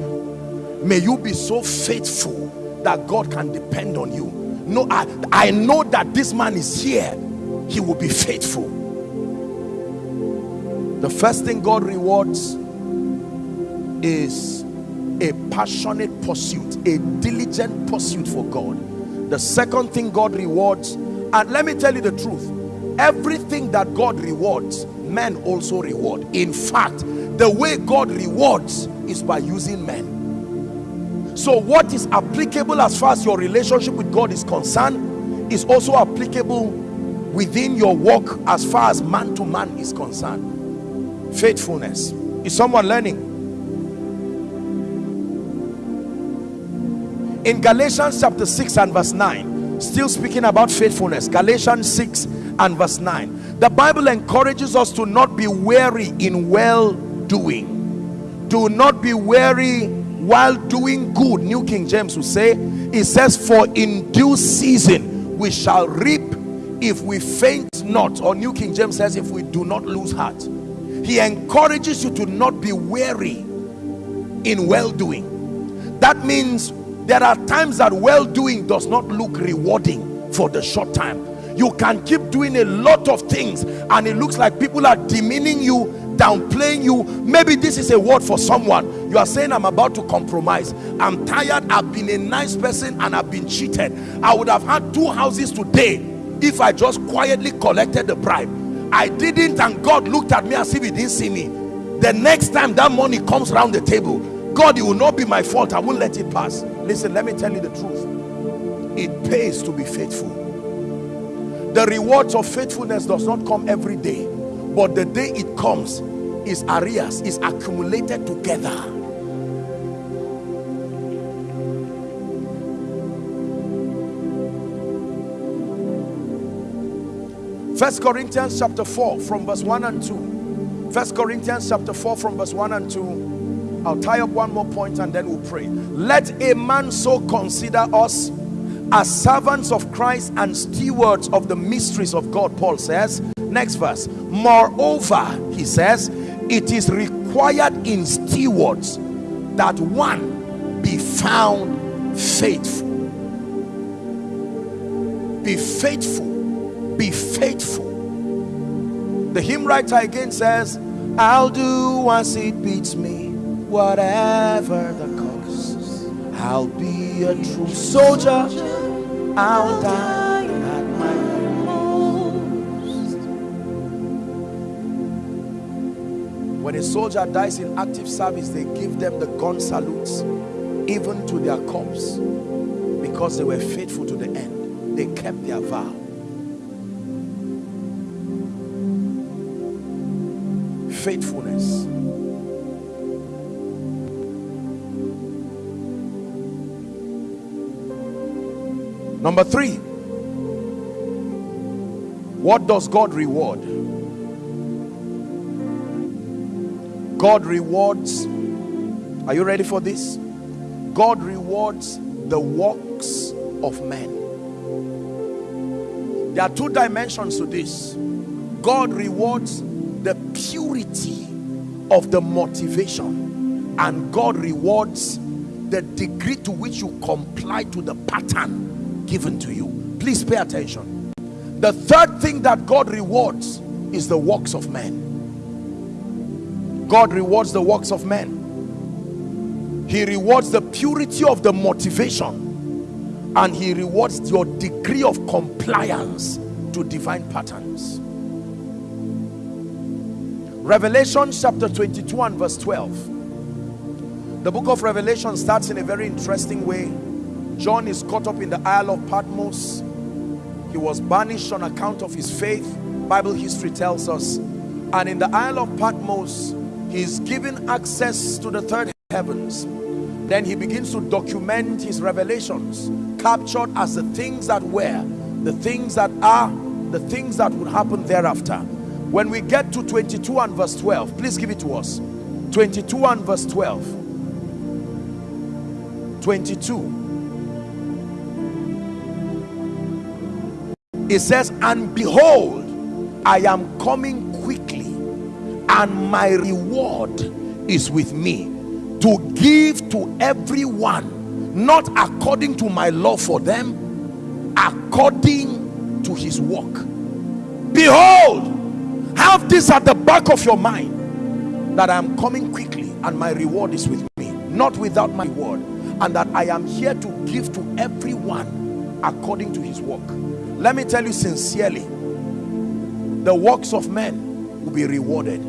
May you be so faithful that god can depend on you. No i i know that this man is here. He will be faithful. The first thing god rewards is a passionate pursuit a diligent pursuit for god. The second thing god rewards and let me tell you the truth everything that God rewards men also reward. In fact the way God rewards is by using men. So what is applicable as far as your relationship with God is concerned is also applicable within your work as far as man to man is concerned. Faithfulness. Is someone learning? In Galatians chapter 6 and verse 9 still speaking about faithfulness Galatians 6 and verse 9 the Bible encourages us to not be weary in well doing. Do not be weary while doing good. New King James will say it says for in due season we shall reap if we faint not. Or New King James says if we do not lose heart. He encourages you to not be weary in well doing that means there are times that well-doing does not look rewarding for the short time. You can keep doing a lot of things and it looks like people are demeaning you downplaying you maybe this is a word for someone you are saying i'm about to compromise i'm tired i've been a nice person and i've been cheated i would have had two houses today if i just quietly collected the bribe i didn't and god looked at me as if he didn't see me the next time that money comes around the table God, it will not be my fault. I won't let it pass. Listen, let me tell you the truth. It pays to be faithful. The rewards of faithfulness does not come every day. But the day it comes, is arrears, is accumulated together. First Corinthians chapter 4 from verse 1 and 2. First Corinthians chapter 4 from verse 1 and 2 I'll tie up one more point and then we'll pray. Let a man so consider us as servants of Christ and stewards of the mysteries of God, Paul says. Next verse. Moreover, he says, it is required in stewards that one be found faithful. Be faithful. Be faithful. The hymn writer again says, I'll do as it beats me whatever the cost. I'll be a true soldier. I'll die When a soldier dies in active service, they give them the gun salutes, even to their corpse, because they were faithful to the end. They kept their vow. Faithfulness. Number three, what does God reward? God rewards, are you ready for this? God rewards the works of men. There are two dimensions to this. God rewards the purity of the motivation and God rewards the degree to which you comply to the pattern given to you please pay attention the third thing that God rewards is the works of men God rewards the works of men he rewards the purity of the motivation and he rewards your degree of compliance to divine patterns Revelation chapter 22 and verse 12 the book of Revelation starts in a very interesting way John is caught up in the Isle of Patmos. He was banished on account of his faith. Bible history tells us. And in the Isle of Patmos, he is given access to the third heavens. Then he begins to document his revelations, captured as the things that were, the things that are, the things that would happen thereafter. When we get to 22 and verse 12, please give it to us. 22 and verse 12. 22 it says and behold i am coming and my reward is with me. To give to everyone not according to my love for them according to his work. Behold have this at the back of your mind that i am coming quickly and my reward is with me not without my word and that i am here to give to everyone according to his work. Let me tell you sincerely the works of men will be rewarded.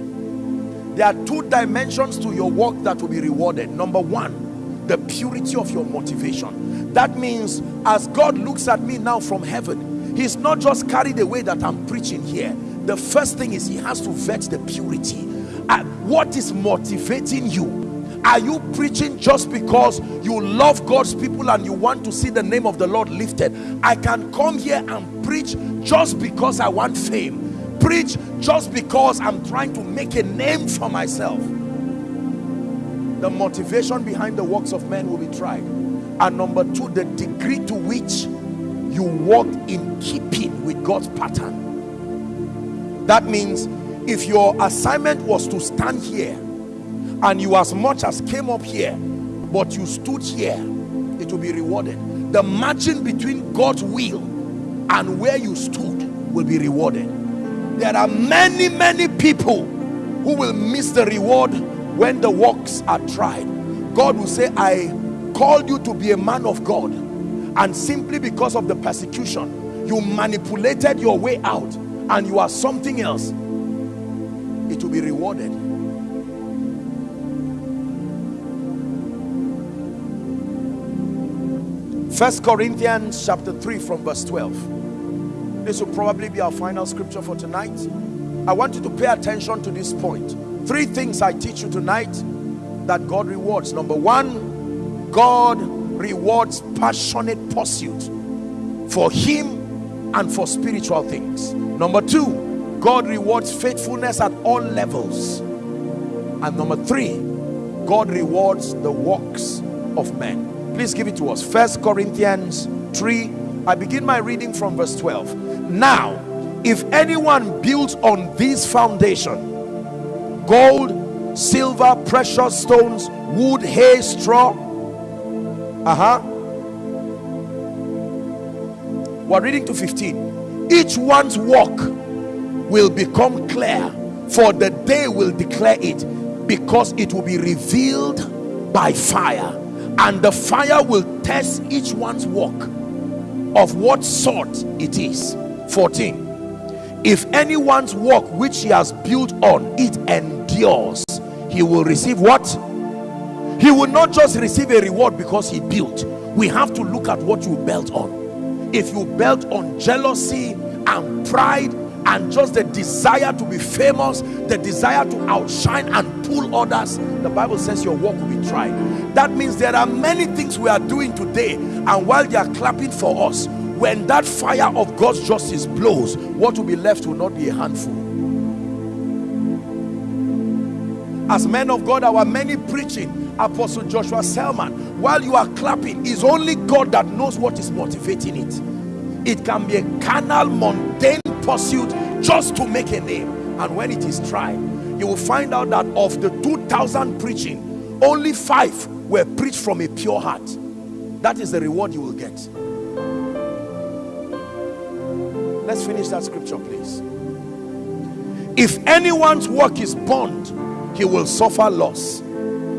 There are two dimensions to your work that will be rewarded. Number one, the purity of your motivation. That means as God looks at me now from heaven, he's not just carried away that I'm preaching here. The first thing is he has to vet the purity. What is motivating you? Are you preaching just because you love God's people and you want to see the name of the Lord lifted? I can come here and preach just because I want fame. Preach just because I'm trying to make a name for myself. The motivation behind the works of men will be tried. And number two, the degree to which you walk in keeping with God's pattern. That means if your assignment was to stand here and you as much as came up here but you stood here it will be rewarded the margin between God's will and where you stood will be rewarded there are many many people who will miss the reward when the works are tried. God will say I called you to be a man of God and simply because of the persecution you manipulated your way out and you are something else. It will be rewarded. First Corinthians chapter 3 from verse 12. This will probably be our final scripture for tonight. I want you to pay attention to this point. Three things I teach you tonight that God rewards. Number one, God rewards passionate pursuit for him and for spiritual things. Number two, God rewards faithfulness at all levels. And number three, God rewards the works of men. Please give it to us. First Corinthians 3. I begin my reading from verse 12. Now, if anyone builds on this foundation, gold, silver, precious stones, wood, hay, straw, uh-huh. We're reading to 15. Each one's work will become clear, for the day will declare it, because it will be revealed by fire and the fire will test each one's work of what sort it is. 14 if anyone's work which he has built on it endures he will receive what? He will not just receive a reward because he built. We have to look at what you built on. If you built on jealousy and pride and just the desire to be famous the desire to outshine and pull others the bible says your work will be tried. That means there are many things we are doing today and while they are clapping for us when that fire of god's justice blows what will be left will not be a handful. As men of god our many preaching apostle joshua selman while you are clapping is only god that knows what is motivating it it can be a carnal mundane pursuit just to make a name. And when it is tried you will find out that of the 2000 preaching only five were preached from a pure heart. That is the reward you will get. Let's finish that scripture please. If anyone's work is burned he will suffer loss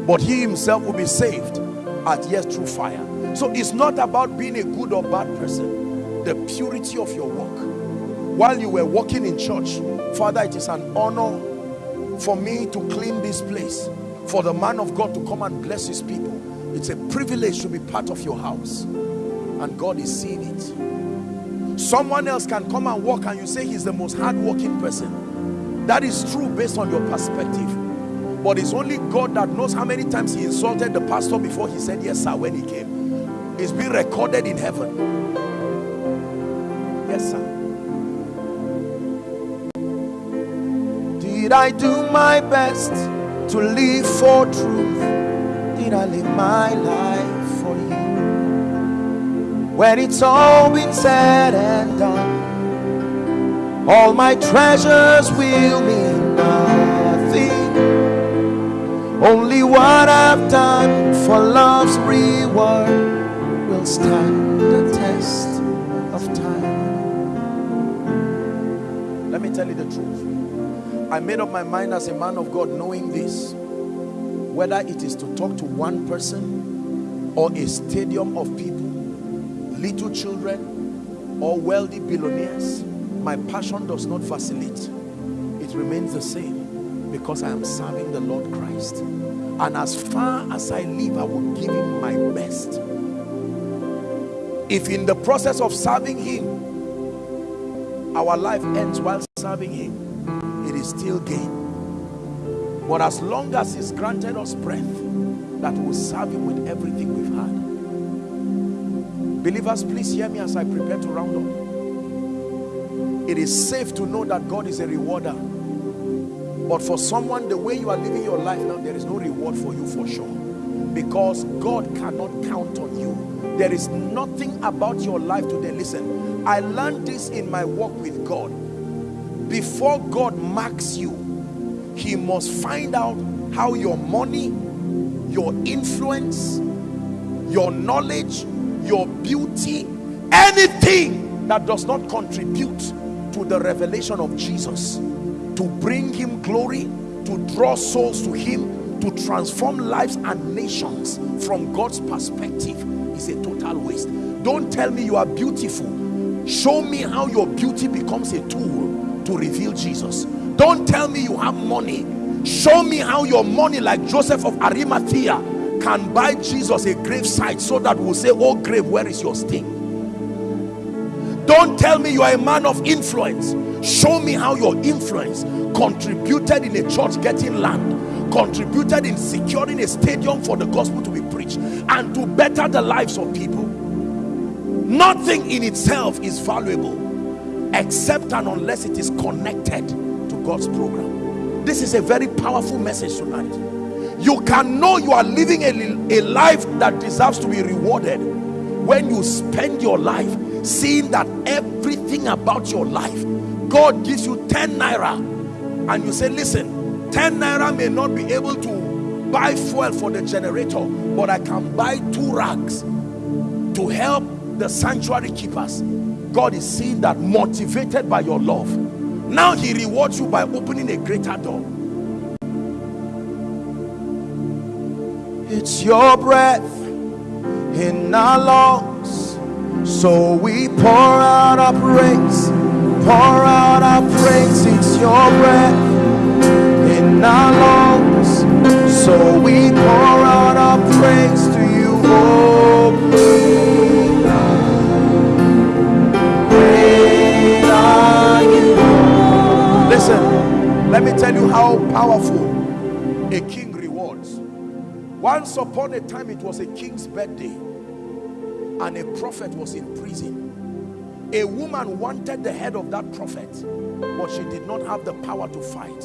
but he himself will be saved at yet through fire. So it's not about being a good or bad person the purity of your work. While you were walking in church father it is an honor for me to clean this place for the man of God to come and bless his people. It's a privilege to be part of your house and God is seeing it. Someone else can come and walk and you say he's the most hardworking person. That is true based on your perspective. But it's only God that knows how many times he insulted the pastor before he said yes sir when he came. It's been recorded in heaven Did I do my best to live for truth? Did I live my life for you? When it's all been said and done, all my treasures will mean nothing. Only what I've done for love's reward will stand tell you the truth I made up my mind as a man of God knowing this whether it is to talk to one person or a stadium of people little children or wealthy billionaires my passion does not vacillate. It remains the same because I am serving the Lord Christ. And as far as I live, I will give him my best. If in the process of serving him, our life ends while serving him, it is still gain. But as long as he's granted us breath, that will serve him with everything we've had. Believers, please hear me as I prepare to round up. It is safe to know that God is a rewarder. But for someone, the way you are living your life now, there is no reward for you for sure. Because God cannot count on you. There is nothing about your life today. Listen, I learned this in my walk with God. Before God marks you, he must find out how your money, your influence, your knowledge, your beauty, anything that does not contribute to the revelation of Jesus, to bring him glory, to draw souls to him, to transform lives and nations from God's perspective is a total waste. Don't tell me you are beautiful. Show me how your beauty becomes a tool to reveal Jesus. Don't tell me you have money. Show me how your money like Joseph of Arimathea can buy Jesus a grave site so that we'll say, oh grave, where is your sting? Don't tell me you are a man of influence. Show me how your influence contributed in a church getting land, contributed in securing a stadium for the gospel to be preached, and to better the lives of people. Nothing in itself is valuable except and unless it is connected to God's program. This is a very powerful message tonight. You can know you are living a, a life that deserves to be rewarded when you spend your life seeing that everything about your life God gives you 10 naira and you say listen 10 naira may not be able to buy fuel for the generator but I can buy two rags to help the sanctuary keepers God is seeing that motivated by your love. Now he rewards you by opening a greater door. It's your breath in our lungs. So we pour out our praise pour out our praise. It's your breath in our lungs. So we pour out our praise to you oh let me tell you how powerful a king rewards. Once upon a time it was a king's birthday and a prophet was in prison. A woman wanted the head of that prophet but she did not have the power to fight.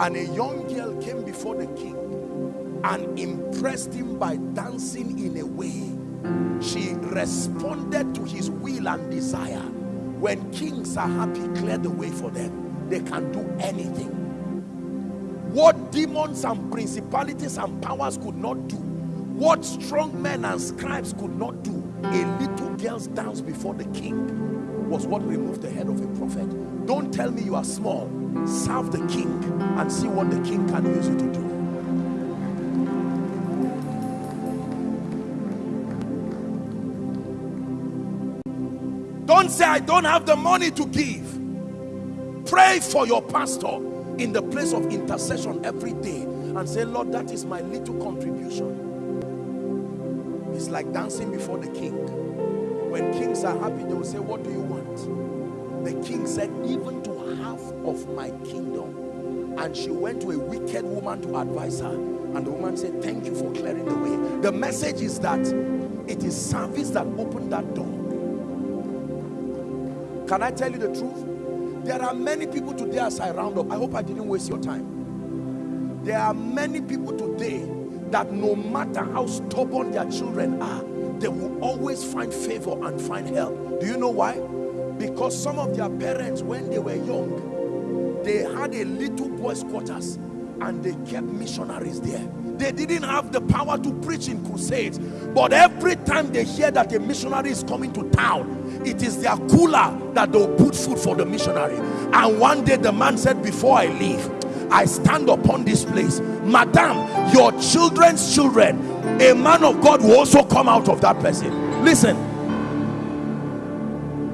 And a young girl came before the king and impressed him by dancing in a way. She responded to his will and desire. When kings are happy clear the way for them. They can do anything what demons and principalities and powers could not do what strong men and scribes could not do a little girl's dance before the king was what removed the head of a prophet. Don't tell me you are small. Serve the king and see what the king can use you to do. Don't say i don't have the money to give. Pray for your pastor in the place of intercession every day and say lord that is my little contribution it's like dancing before the king. When kings are happy, they will say, what do you want? The king said, even to half of my kingdom. And she went to a wicked woman to advise her. And the woman said, thank you for clearing the way. The message is that it is service that opened that door. Can I tell you the truth? There are many people today as I round up. I hope I didn't waste your time. There are many people today that no matter how stubborn their children are they will always find favor and find help do you know why because some of their parents when they were young they had a little boys quarters and they kept missionaries there they didn't have the power to preach in crusades. But every time they hear that a missionary is coming to town it is their cooler that they'll put food for the missionary. And one day the man said before i leave I stand upon this place. Madam your children's children a man of God will also come out of that person. Listen.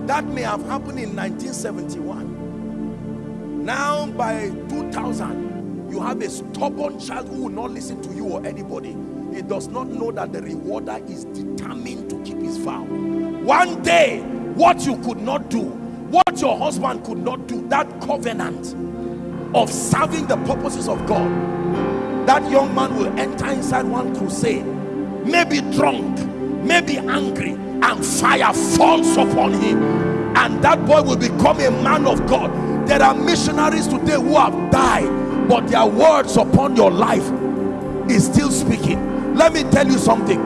That may have happened in 1971. Now by 2000, you have a stubborn child who will not listen to you or anybody. He does not know that the rewarder is determined to keep his vow. One day, what you could not do, what your husband could not do, that covenant of serving the purposes of God, that young man will enter inside one crusade, maybe drunk, maybe angry, and fire falls upon him and that boy will become a man of God there are missionaries today who have died but their words upon your life is still speaking. Let me tell you something.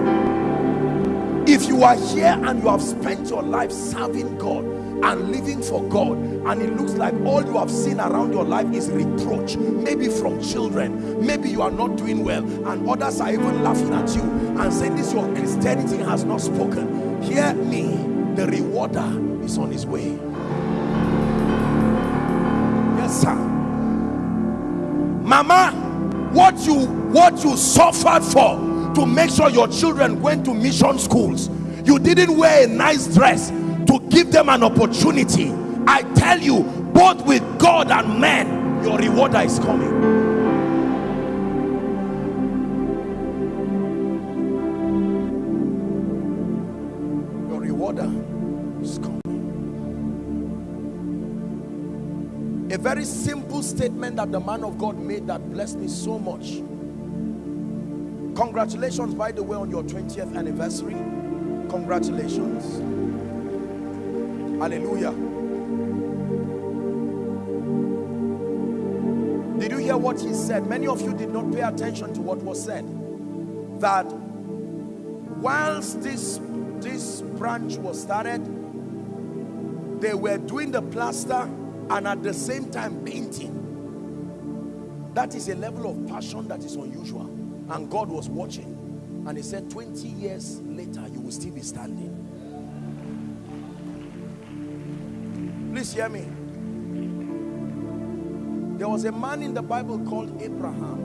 If you are here and you have spent your life serving God and living for God and it looks like all you have seen around your life is reproach maybe from children maybe you are not doing well and others are even laughing at you and saying this your Christianity has not spoken. Hear me the rewarder is on his way. Yes sir mama what you what you suffered for to make sure your children went to mission schools you didn't wear a nice dress to give them an opportunity i tell you both with god and men your rewarder is coming. your rewarder is coming a very simple statement that the man of God made that blessed me so much. Congratulations by the way on your 20th anniversary. Congratulations. Hallelujah. Did you hear what he said? Many of you did not pay attention to what was said. That whilst this this branch was started they were doing the plaster and at the same time painting. That is a level of passion that is unusual. And God was watching. And he said 20 years later you will still be standing. Please hear me. There was a man in the Bible called Abraham.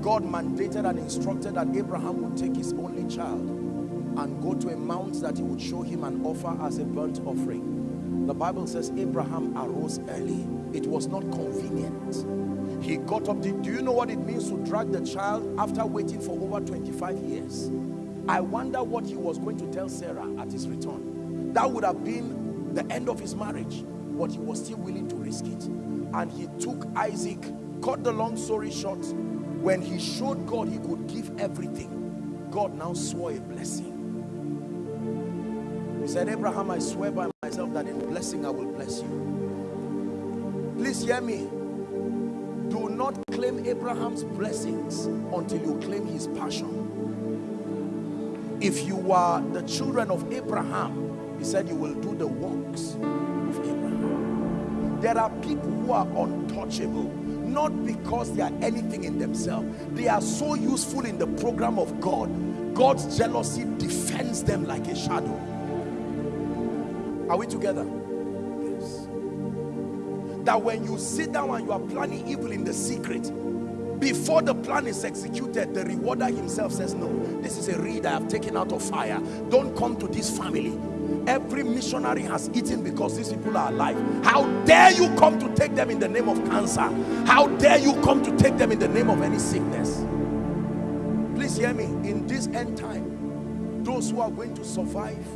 God mandated and instructed that Abraham would take his only child and go to a mount that he would show him and offer as a burnt offering the Bible says Abraham arose early. It was not convenient. He got up. Do you know what it means to drag the child after waiting for over 25 years? I wonder what he was going to tell Sarah at his return. That would have been the end of his marriage, but he was still willing to risk it. And he took Isaac, cut the long story short, when he showed God he could give everything, God now swore a blessing. He said, Abraham, I swear by that in blessing I will bless you. Please hear me. Do not claim Abraham's blessings until you claim his passion. If you are the children of Abraham, he said you will do the works of Abraham. There are people who are untouchable not because they are anything in themselves they are so useful in the program of God God's jealousy defends them like a shadow are we together? Yes. That when you sit down and you are planning evil in the secret, before the plan is executed, the rewarder himself says, no, this is a reed I have taken out of fire. Don't come to this family. Every missionary has eaten because these people are alive. How dare you come to take them in the name of cancer? How dare you come to take them in the name of any sickness? Please hear me. In this end time, those who are going to survive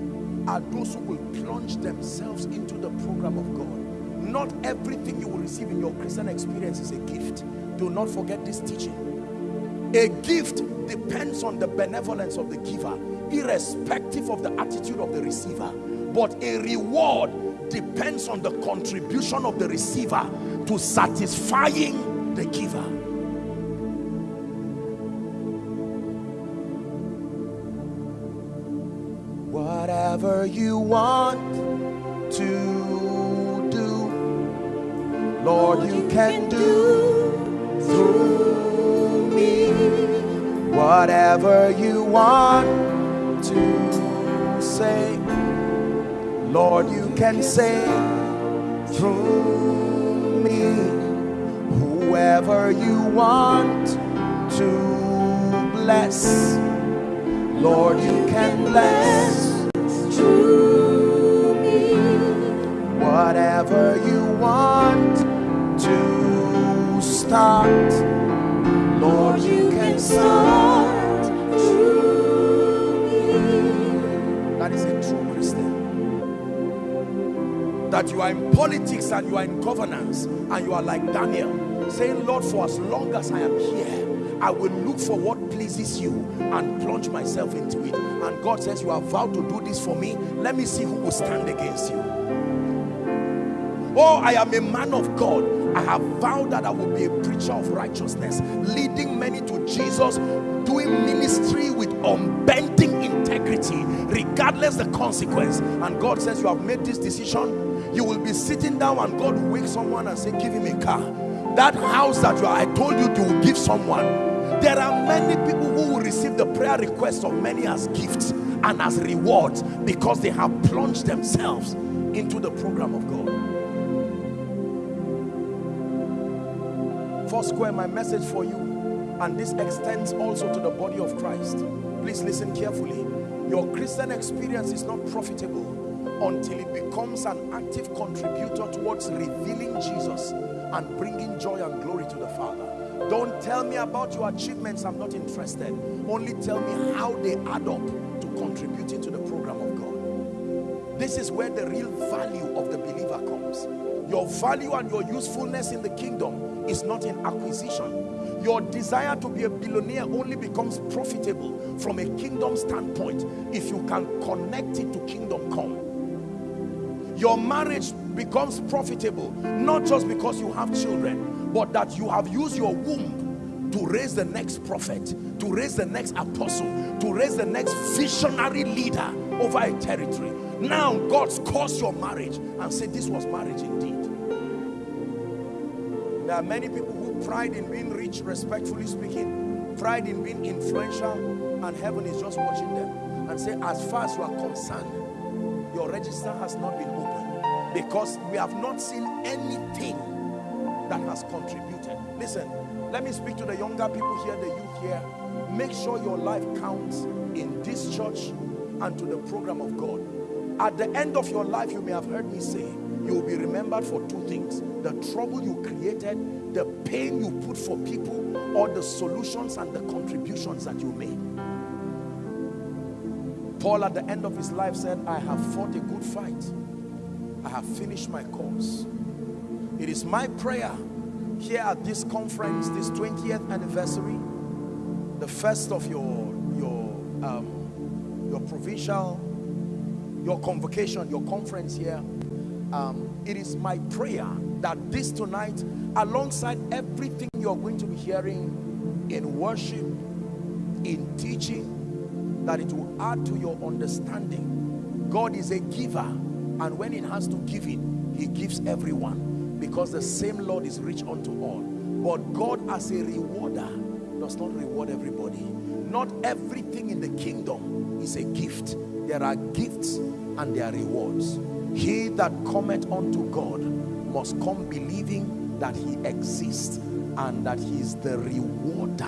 are those who will plunge themselves into the program of God. Not everything you will receive in your Christian experience is a gift. Do not forget this teaching. A gift depends on the benevolence of the giver, irrespective of the attitude of the receiver. But a reward depends on the contribution of the receiver to satisfying the giver. Whatever you want to do, Lord, you can do through me. Whatever you want to say, Lord, you can say through me. Whoever you want to bless, Lord, you can bless. Start. Lord, you can start through me. That is a true Christian. That you are in politics and you are in governance and you are like Daniel, saying, Lord, for as long as I am here, I will look for what pleases you and plunge myself into it. And God says, you have vowed to do this for me. Let me see who will stand against you. Oh, I am a man of God. I have vowed that I will be a preacher of righteousness, leading many to Jesus, doing ministry with unbending integrity, regardless the consequence. And God says, you have made this decision. You will be sitting down and God will wake someone and say, give him a car. That house that you are, I told you to give someone there are many people who will receive the prayer requests of many as gifts and as rewards because they have plunged themselves into the program of God. Foursquare, my message for you, and this extends also to the body of Christ. Please listen carefully. Your Christian experience is not profitable until it becomes an active contributor towards revealing Jesus and bringing joy and glory to the Father. Don't tell me about your achievements. I'm not interested. Only tell me how they add up to contributing to the program of God. This is where the real value of the believer comes. Your value and your usefulness in the kingdom is not in acquisition. Your desire to be a billionaire only becomes profitable from a kingdom standpoint if you can connect it to kingdom come. Your marriage becomes profitable not just because you have children but that you have used your womb to raise the next prophet, to raise the next apostle, to raise the next visionary leader over a territory. Now God's caused your marriage and say this was marriage indeed. There are many people who pride in being rich, respectfully speaking, pride in being influential, and heaven is just watching them and say, as far as you are concerned, your register has not been opened because we have not seen anything that has contributed. Listen, let me speak to the younger people here, the youth here. Make sure your life counts in this church and to the program of God. At the end of your life, you may have heard me say, you will be remembered for two things. The trouble you created, the pain you put for people, or the solutions and the contributions that you made. Paul at the end of his life said, I have fought a good fight. I have finished my course. It is my prayer here at this conference, this 20th anniversary, the first of your your um, your provincial, your convocation, your conference here. Um, it is my prayer that this tonight, alongside everything you're going to be hearing in worship, in teaching, that it will add to your understanding. God is a giver, and when it has to give it, He gives everyone because the same Lord is rich unto all. But God as a rewarder does not reward everybody. Not everything in the kingdom is a gift. There are gifts and there are rewards. He that cometh unto God must come believing that he exists and that he is the rewarder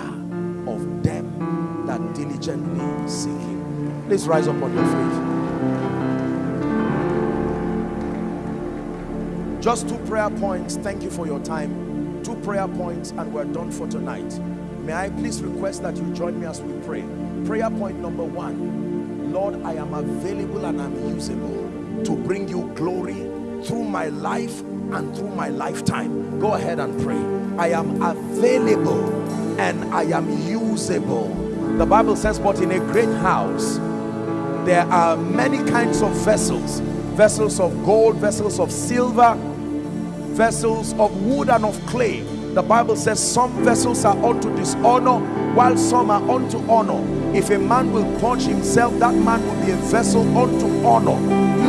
of them that diligently seek him. Please rise up on your feet. Just two prayer points. Thank you for your time. Two prayer points and we're done for tonight. May I please request that you join me as we pray. Prayer point number one. Lord, I am available and I'm usable to bring you glory through my life and through my lifetime. Go ahead and pray. I am available and I am usable. The Bible says, but in a great house, there are many kinds of vessels. Vessels of gold, vessels of silver, vessels of wood and of clay. The Bible says some vessels are unto dishonor while some are unto honor. If a man will purge himself, that man will be a vessel unto honor,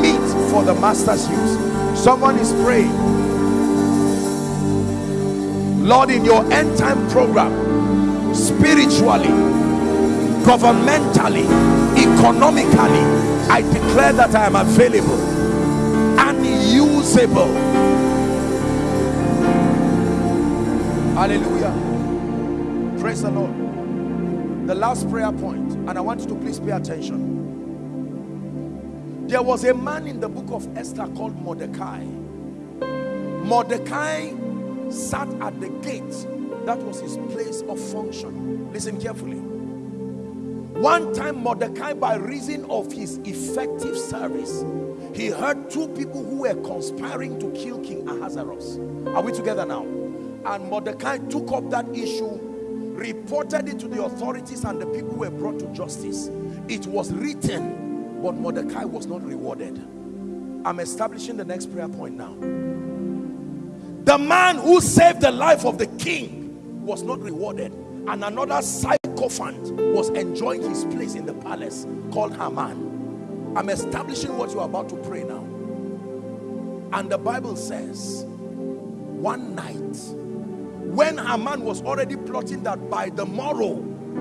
meet for the master's use. Someone is praying. Lord, in your end time program, spiritually, governmentally, economically, I declare that I am available and usable Hallelujah. Praise the Lord. The last prayer point, and I want you to please pay attention. There was a man in the book of Esther called Mordecai. Mordecai sat at the gate That was his place of function. Listen carefully. One time Mordecai, by reason of his effective service, he heard two people who were conspiring to kill King Ahasuerus. Are we together now? And Mordecai took up that issue, reported it to the authorities and the people were brought to justice. It was written, but Mordecai was not rewarded. I'm establishing the next prayer point now. The man who saved the life of the king was not rewarded. And another sycophant was enjoying his place in the palace called Haman. I'm establishing what you're about to pray now. And the Bible says, one night, when Haman was already plotting that by the morrow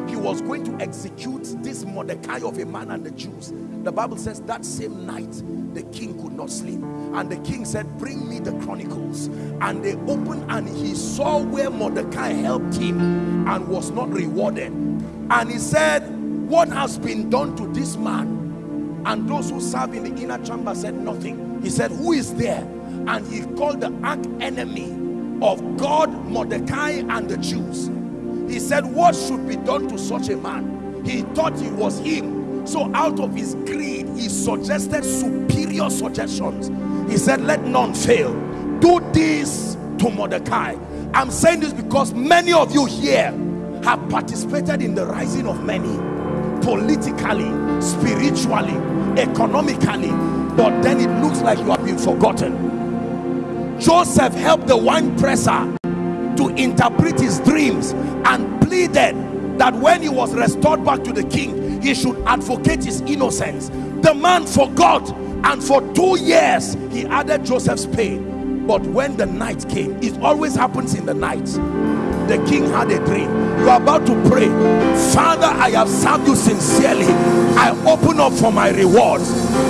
he was going to execute this Mordecai of a man and the Jews. The Bible says that same night the king could not sleep. And the king said, bring me the chronicles. And they opened and he saw where Mordecai helped him and was not rewarded. And he said, what has been done to this man? And those who serve in the inner chamber said nothing. He said, who is there? And he called the arch enemy of God, Mordecai and the Jews he said what should be done to such a man? He thought it was him. So out of his greed he suggested superior suggestions. He said let none fail. Do this to Mordecai. I'm saying this because many of you here have participated in the rising of many politically spiritually economically but then it looks like you have been forgotten. Joseph helped the wine presser to interpret his dreams and pleaded that when he was restored back to the king he should advocate his innocence. The man forgot and for two years he added joseph's pain. But when the night came it always happens in the night. The king had a dream. You are about to pray. Father i have served you sincerely. I open up for my rewards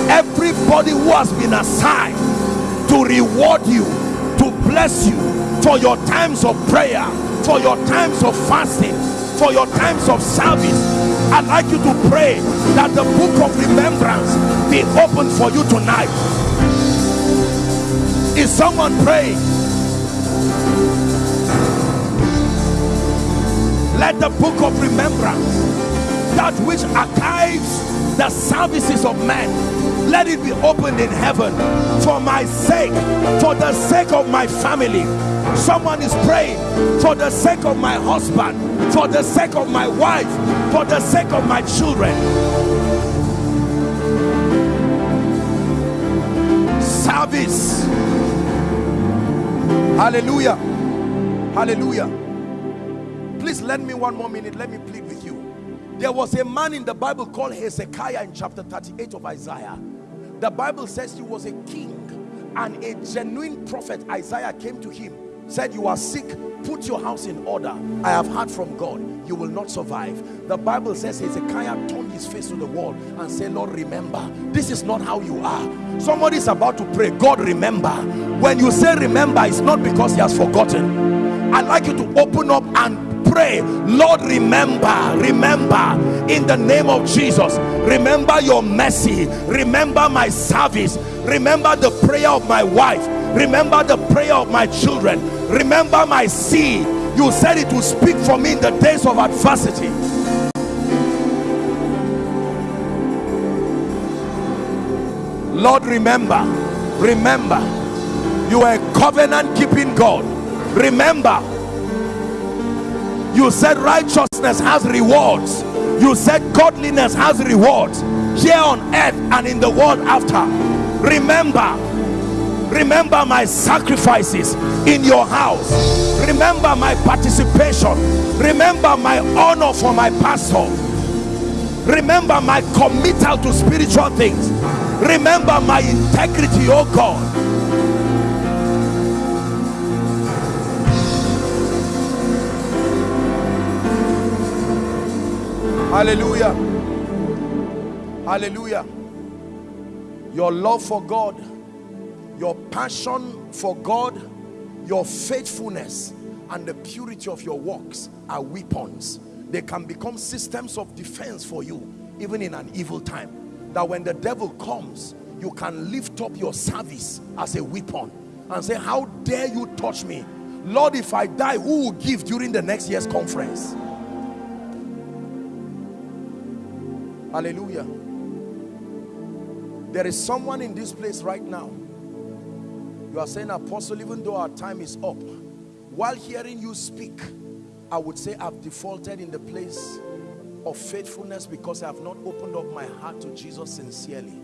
everybody who has been assigned to reward you to bless you for your times of prayer for your times of fasting for your times of service i'd like you to pray that the book of remembrance be open for you tonight. Is someone praying? Let the book of remembrance that which archives the services of men let it be opened in heaven for my sake for the sake of my family. Someone is praying for the sake of my husband for the sake of my wife for the sake of my children. Service. Hallelujah. Hallelujah. Please lend me one more minute. Let me plead with you. There was a man in the bible called hezekiah in chapter 38 of isaiah the bible says he was a king and a genuine prophet. Isaiah came to him said you are sick. Put your house in order. I have heard from god. You will not survive. The bible says hezekiah turned his face to the wall and said lord remember. This is not how you are. Somebody is about to pray god remember. When you say remember it's not because he has forgotten. I'd like you to open up and pray lord remember remember in the name of jesus remember your mercy remember my service remember the prayer of my wife remember the prayer of my children remember my seed. You said it will speak for me in the days of adversity. Lord remember remember you are a covenant keeping god. Remember you said righteousness has rewards. You said godliness has rewards. Here on earth and in the world after. Remember remember my sacrifices in your house. Remember my participation. Remember my honor for my pastor. Remember my committal to spiritual things. Remember my integrity oh god hallelujah hallelujah your love for god your passion for God, your faithfulness, and the purity of your works are weapons. They can become systems of defense for you, even in an evil time. That when the devil comes, you can lift up your service as a weapon and say, how dare you touch me? Lord, if I die, who will give during the next year's conference? Hallelujah. There is someone in this place right now. You are saying, Apostle, even though our time is up, while hearing you speak, I would say I've defaulted in the place of faithfulness because I have not opened up my heart to Jesus sincerely.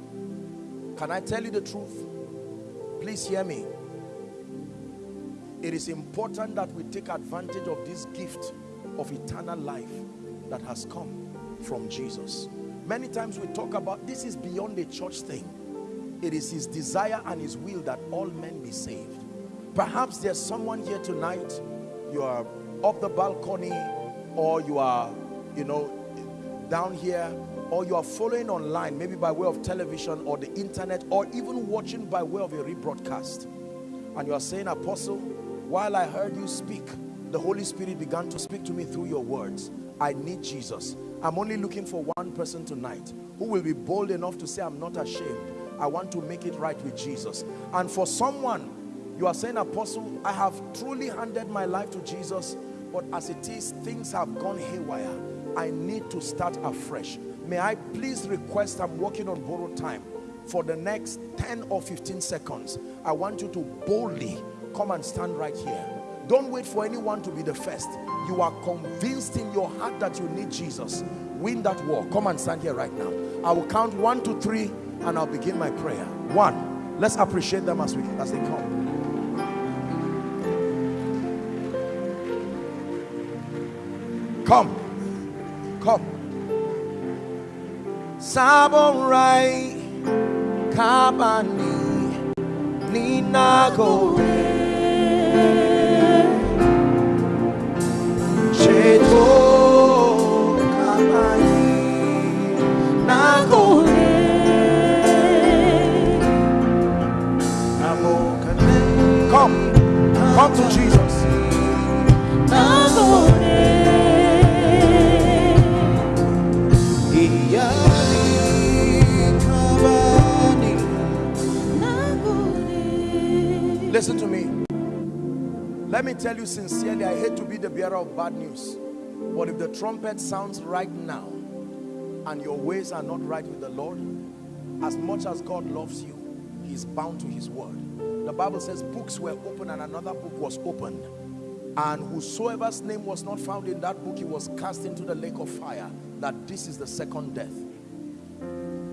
Can I tell you the truth? Please hear me. It is important that we take advantage of this gift of eternal life that has come from Jesus. Many times we talk about this is beyond a church thing. It is his desire and his will that all men be saved. Perhaps there's someone here tonight, you are up the balcony or you are, you know, down here or you are following online, maybe by way of television or the internet or even watching by way of a rebroadcast. And you are saying, Apostle, while I heard you speak, the Holy Spirit began to speak to me through your words. I need Jesus. I'm only looking for one person tonight who will be bold enough to say, I'm not ashamed. I want to make it right with Jesus. And for someone, you are saying, Apostle, I have truly handed my life to Jesus, but as it is, things have gone haywire. I need to start afresh. May I please request, I'm working on borrowed time. For the next 10 or 15 seconds, I want you to boldly come and stand right here. Don't wait for anyone to be the first. You are convinced in your heart that you need Jesus. Win that war. Come and stand here right now. I will count one, two, three, and I'll begin my prayer. One. Let's appreciate them as we as they come. Come. Come. Samurai Kabani Ninago Cheto To Jesus. Listen to me. Let me tell you sincerely, I hate to be the bearer of bad news. But if the trumpet sounds right now and your ways are not right with the Lord, as much as God loves you, he's bound to his word. The Bible says books were opened and another book was opened. And whosoever's name was not found in that book, he was cast into the lake of fire. That this is the second death.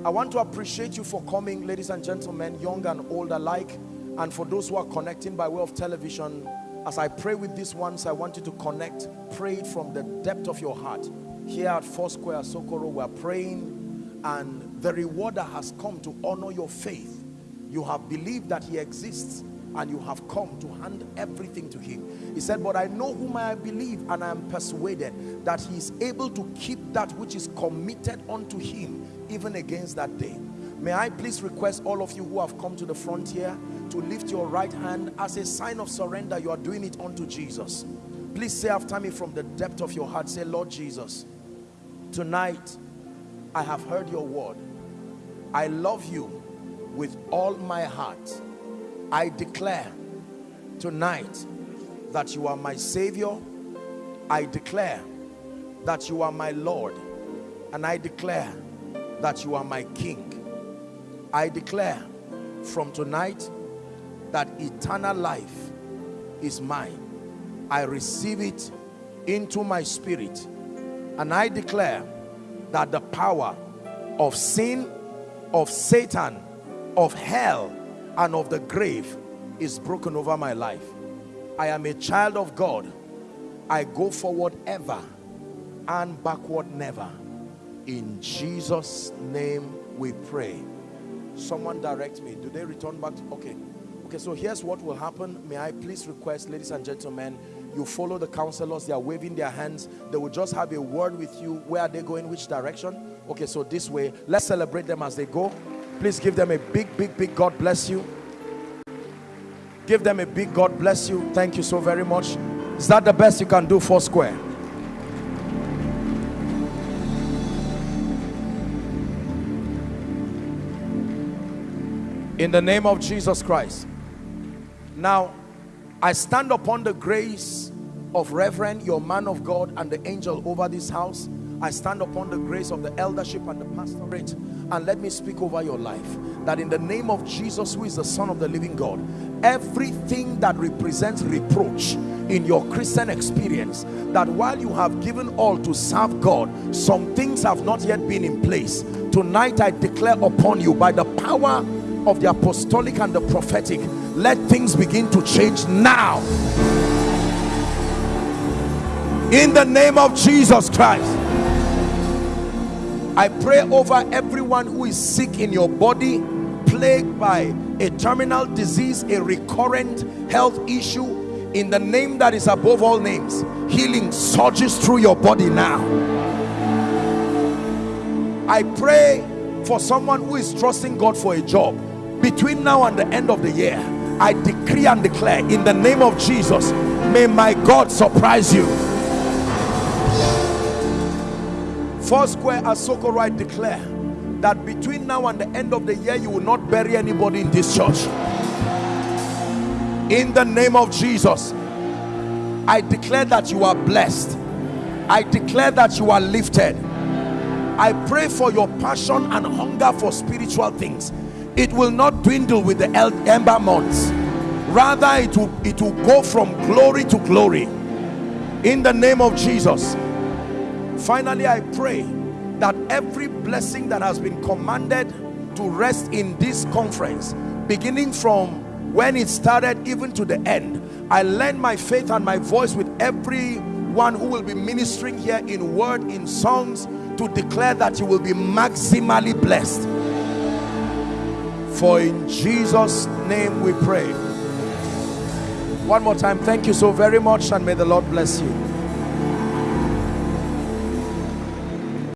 I want to appreciate you for coming, ladies and gentlemen, young and old alike. And for those who are connecting by way of television, as I pray with these ones, I want you to connect, pray it from the depth of your heart. Here at Foursquare Sokoro, we're praying and the rewarder has come to honor your faith. You have believed that he exists and you have come to hand everything to him. He said, but I know whom I believe and I am persuaded that he is able to keep that which is committed unto him even against that day. May I please request all of you who have come to the frontier to lift your right hand as a sign of surrender. You are doing it unto Jesus. Please say after me from the depth of your heart, say, Lord Jesus, tonight I have heard your word. I love you with all my heart. I declare tonight that you are my Savior. I declare that you are my Lord. And I declare that you are my King. I declare from tonight that eternal life is mine. I receive it into my spirit. And I declare that the power of sin, of Satan, of hell, and of the grave is broken over my life. I am a child of God. I go forward ever and backward never. In Jesus' name we pray. Someone direct me. Do they return back? To, okay. Okay, so here's what will happen. May I please request, ladies and gentlemen, you follow the counselors. They are waving their hands. They will just have a word with you. Where are they going? Which direction? Okay, so this way. Let's celebrate them as they go. Please give them a big, big, big God bless you. Give them a big God bless you. Thank you so very much. Is that the best you can do Foursquare? In the name of Jesus Christ. Now, I stand upon the grace of Reverend, your man of God, and the angel over this house. I stand upon the grace of the eldership and the pastorate and let me speak over your life that in the name of Jesus who is the son of the living God everything that represents reproach in your Christian experience that while you have given all to serve God some things have not yet been in place. Tonight I declare upon you by the power of the apostolic and the prophetic let things begin to change now. In the name of Jesus Christ I pray over everyone who is sick in your body plagued by a terminal disease a recurrent health issue. In the name that is above all names healing surges through your body now. I pray for someone who is trusting God for a job. Between now and the end of the year I decree and declare in the name of Jesus may my God surprise you Foursquare Asoko right declare that between now and the end of the year you will not bury anybody in this church. In the name of Jesus I declare that you are blessed. I declare that you are lifted. I pray for your passion and hunger for spiritual things. It will not dwindle with the ember months. Rather it will it will go from glory to glory. In the name of Jesus finally I pray that every blessing that has been commanded to rest in this conference beginning from when it started even to the end I lend my faith and my voice with everyone who will be ministering here in word in songs to declare that you will be maximally blessed. For in Jesus name we pray. One more time thank you so very much and may the Lord bless you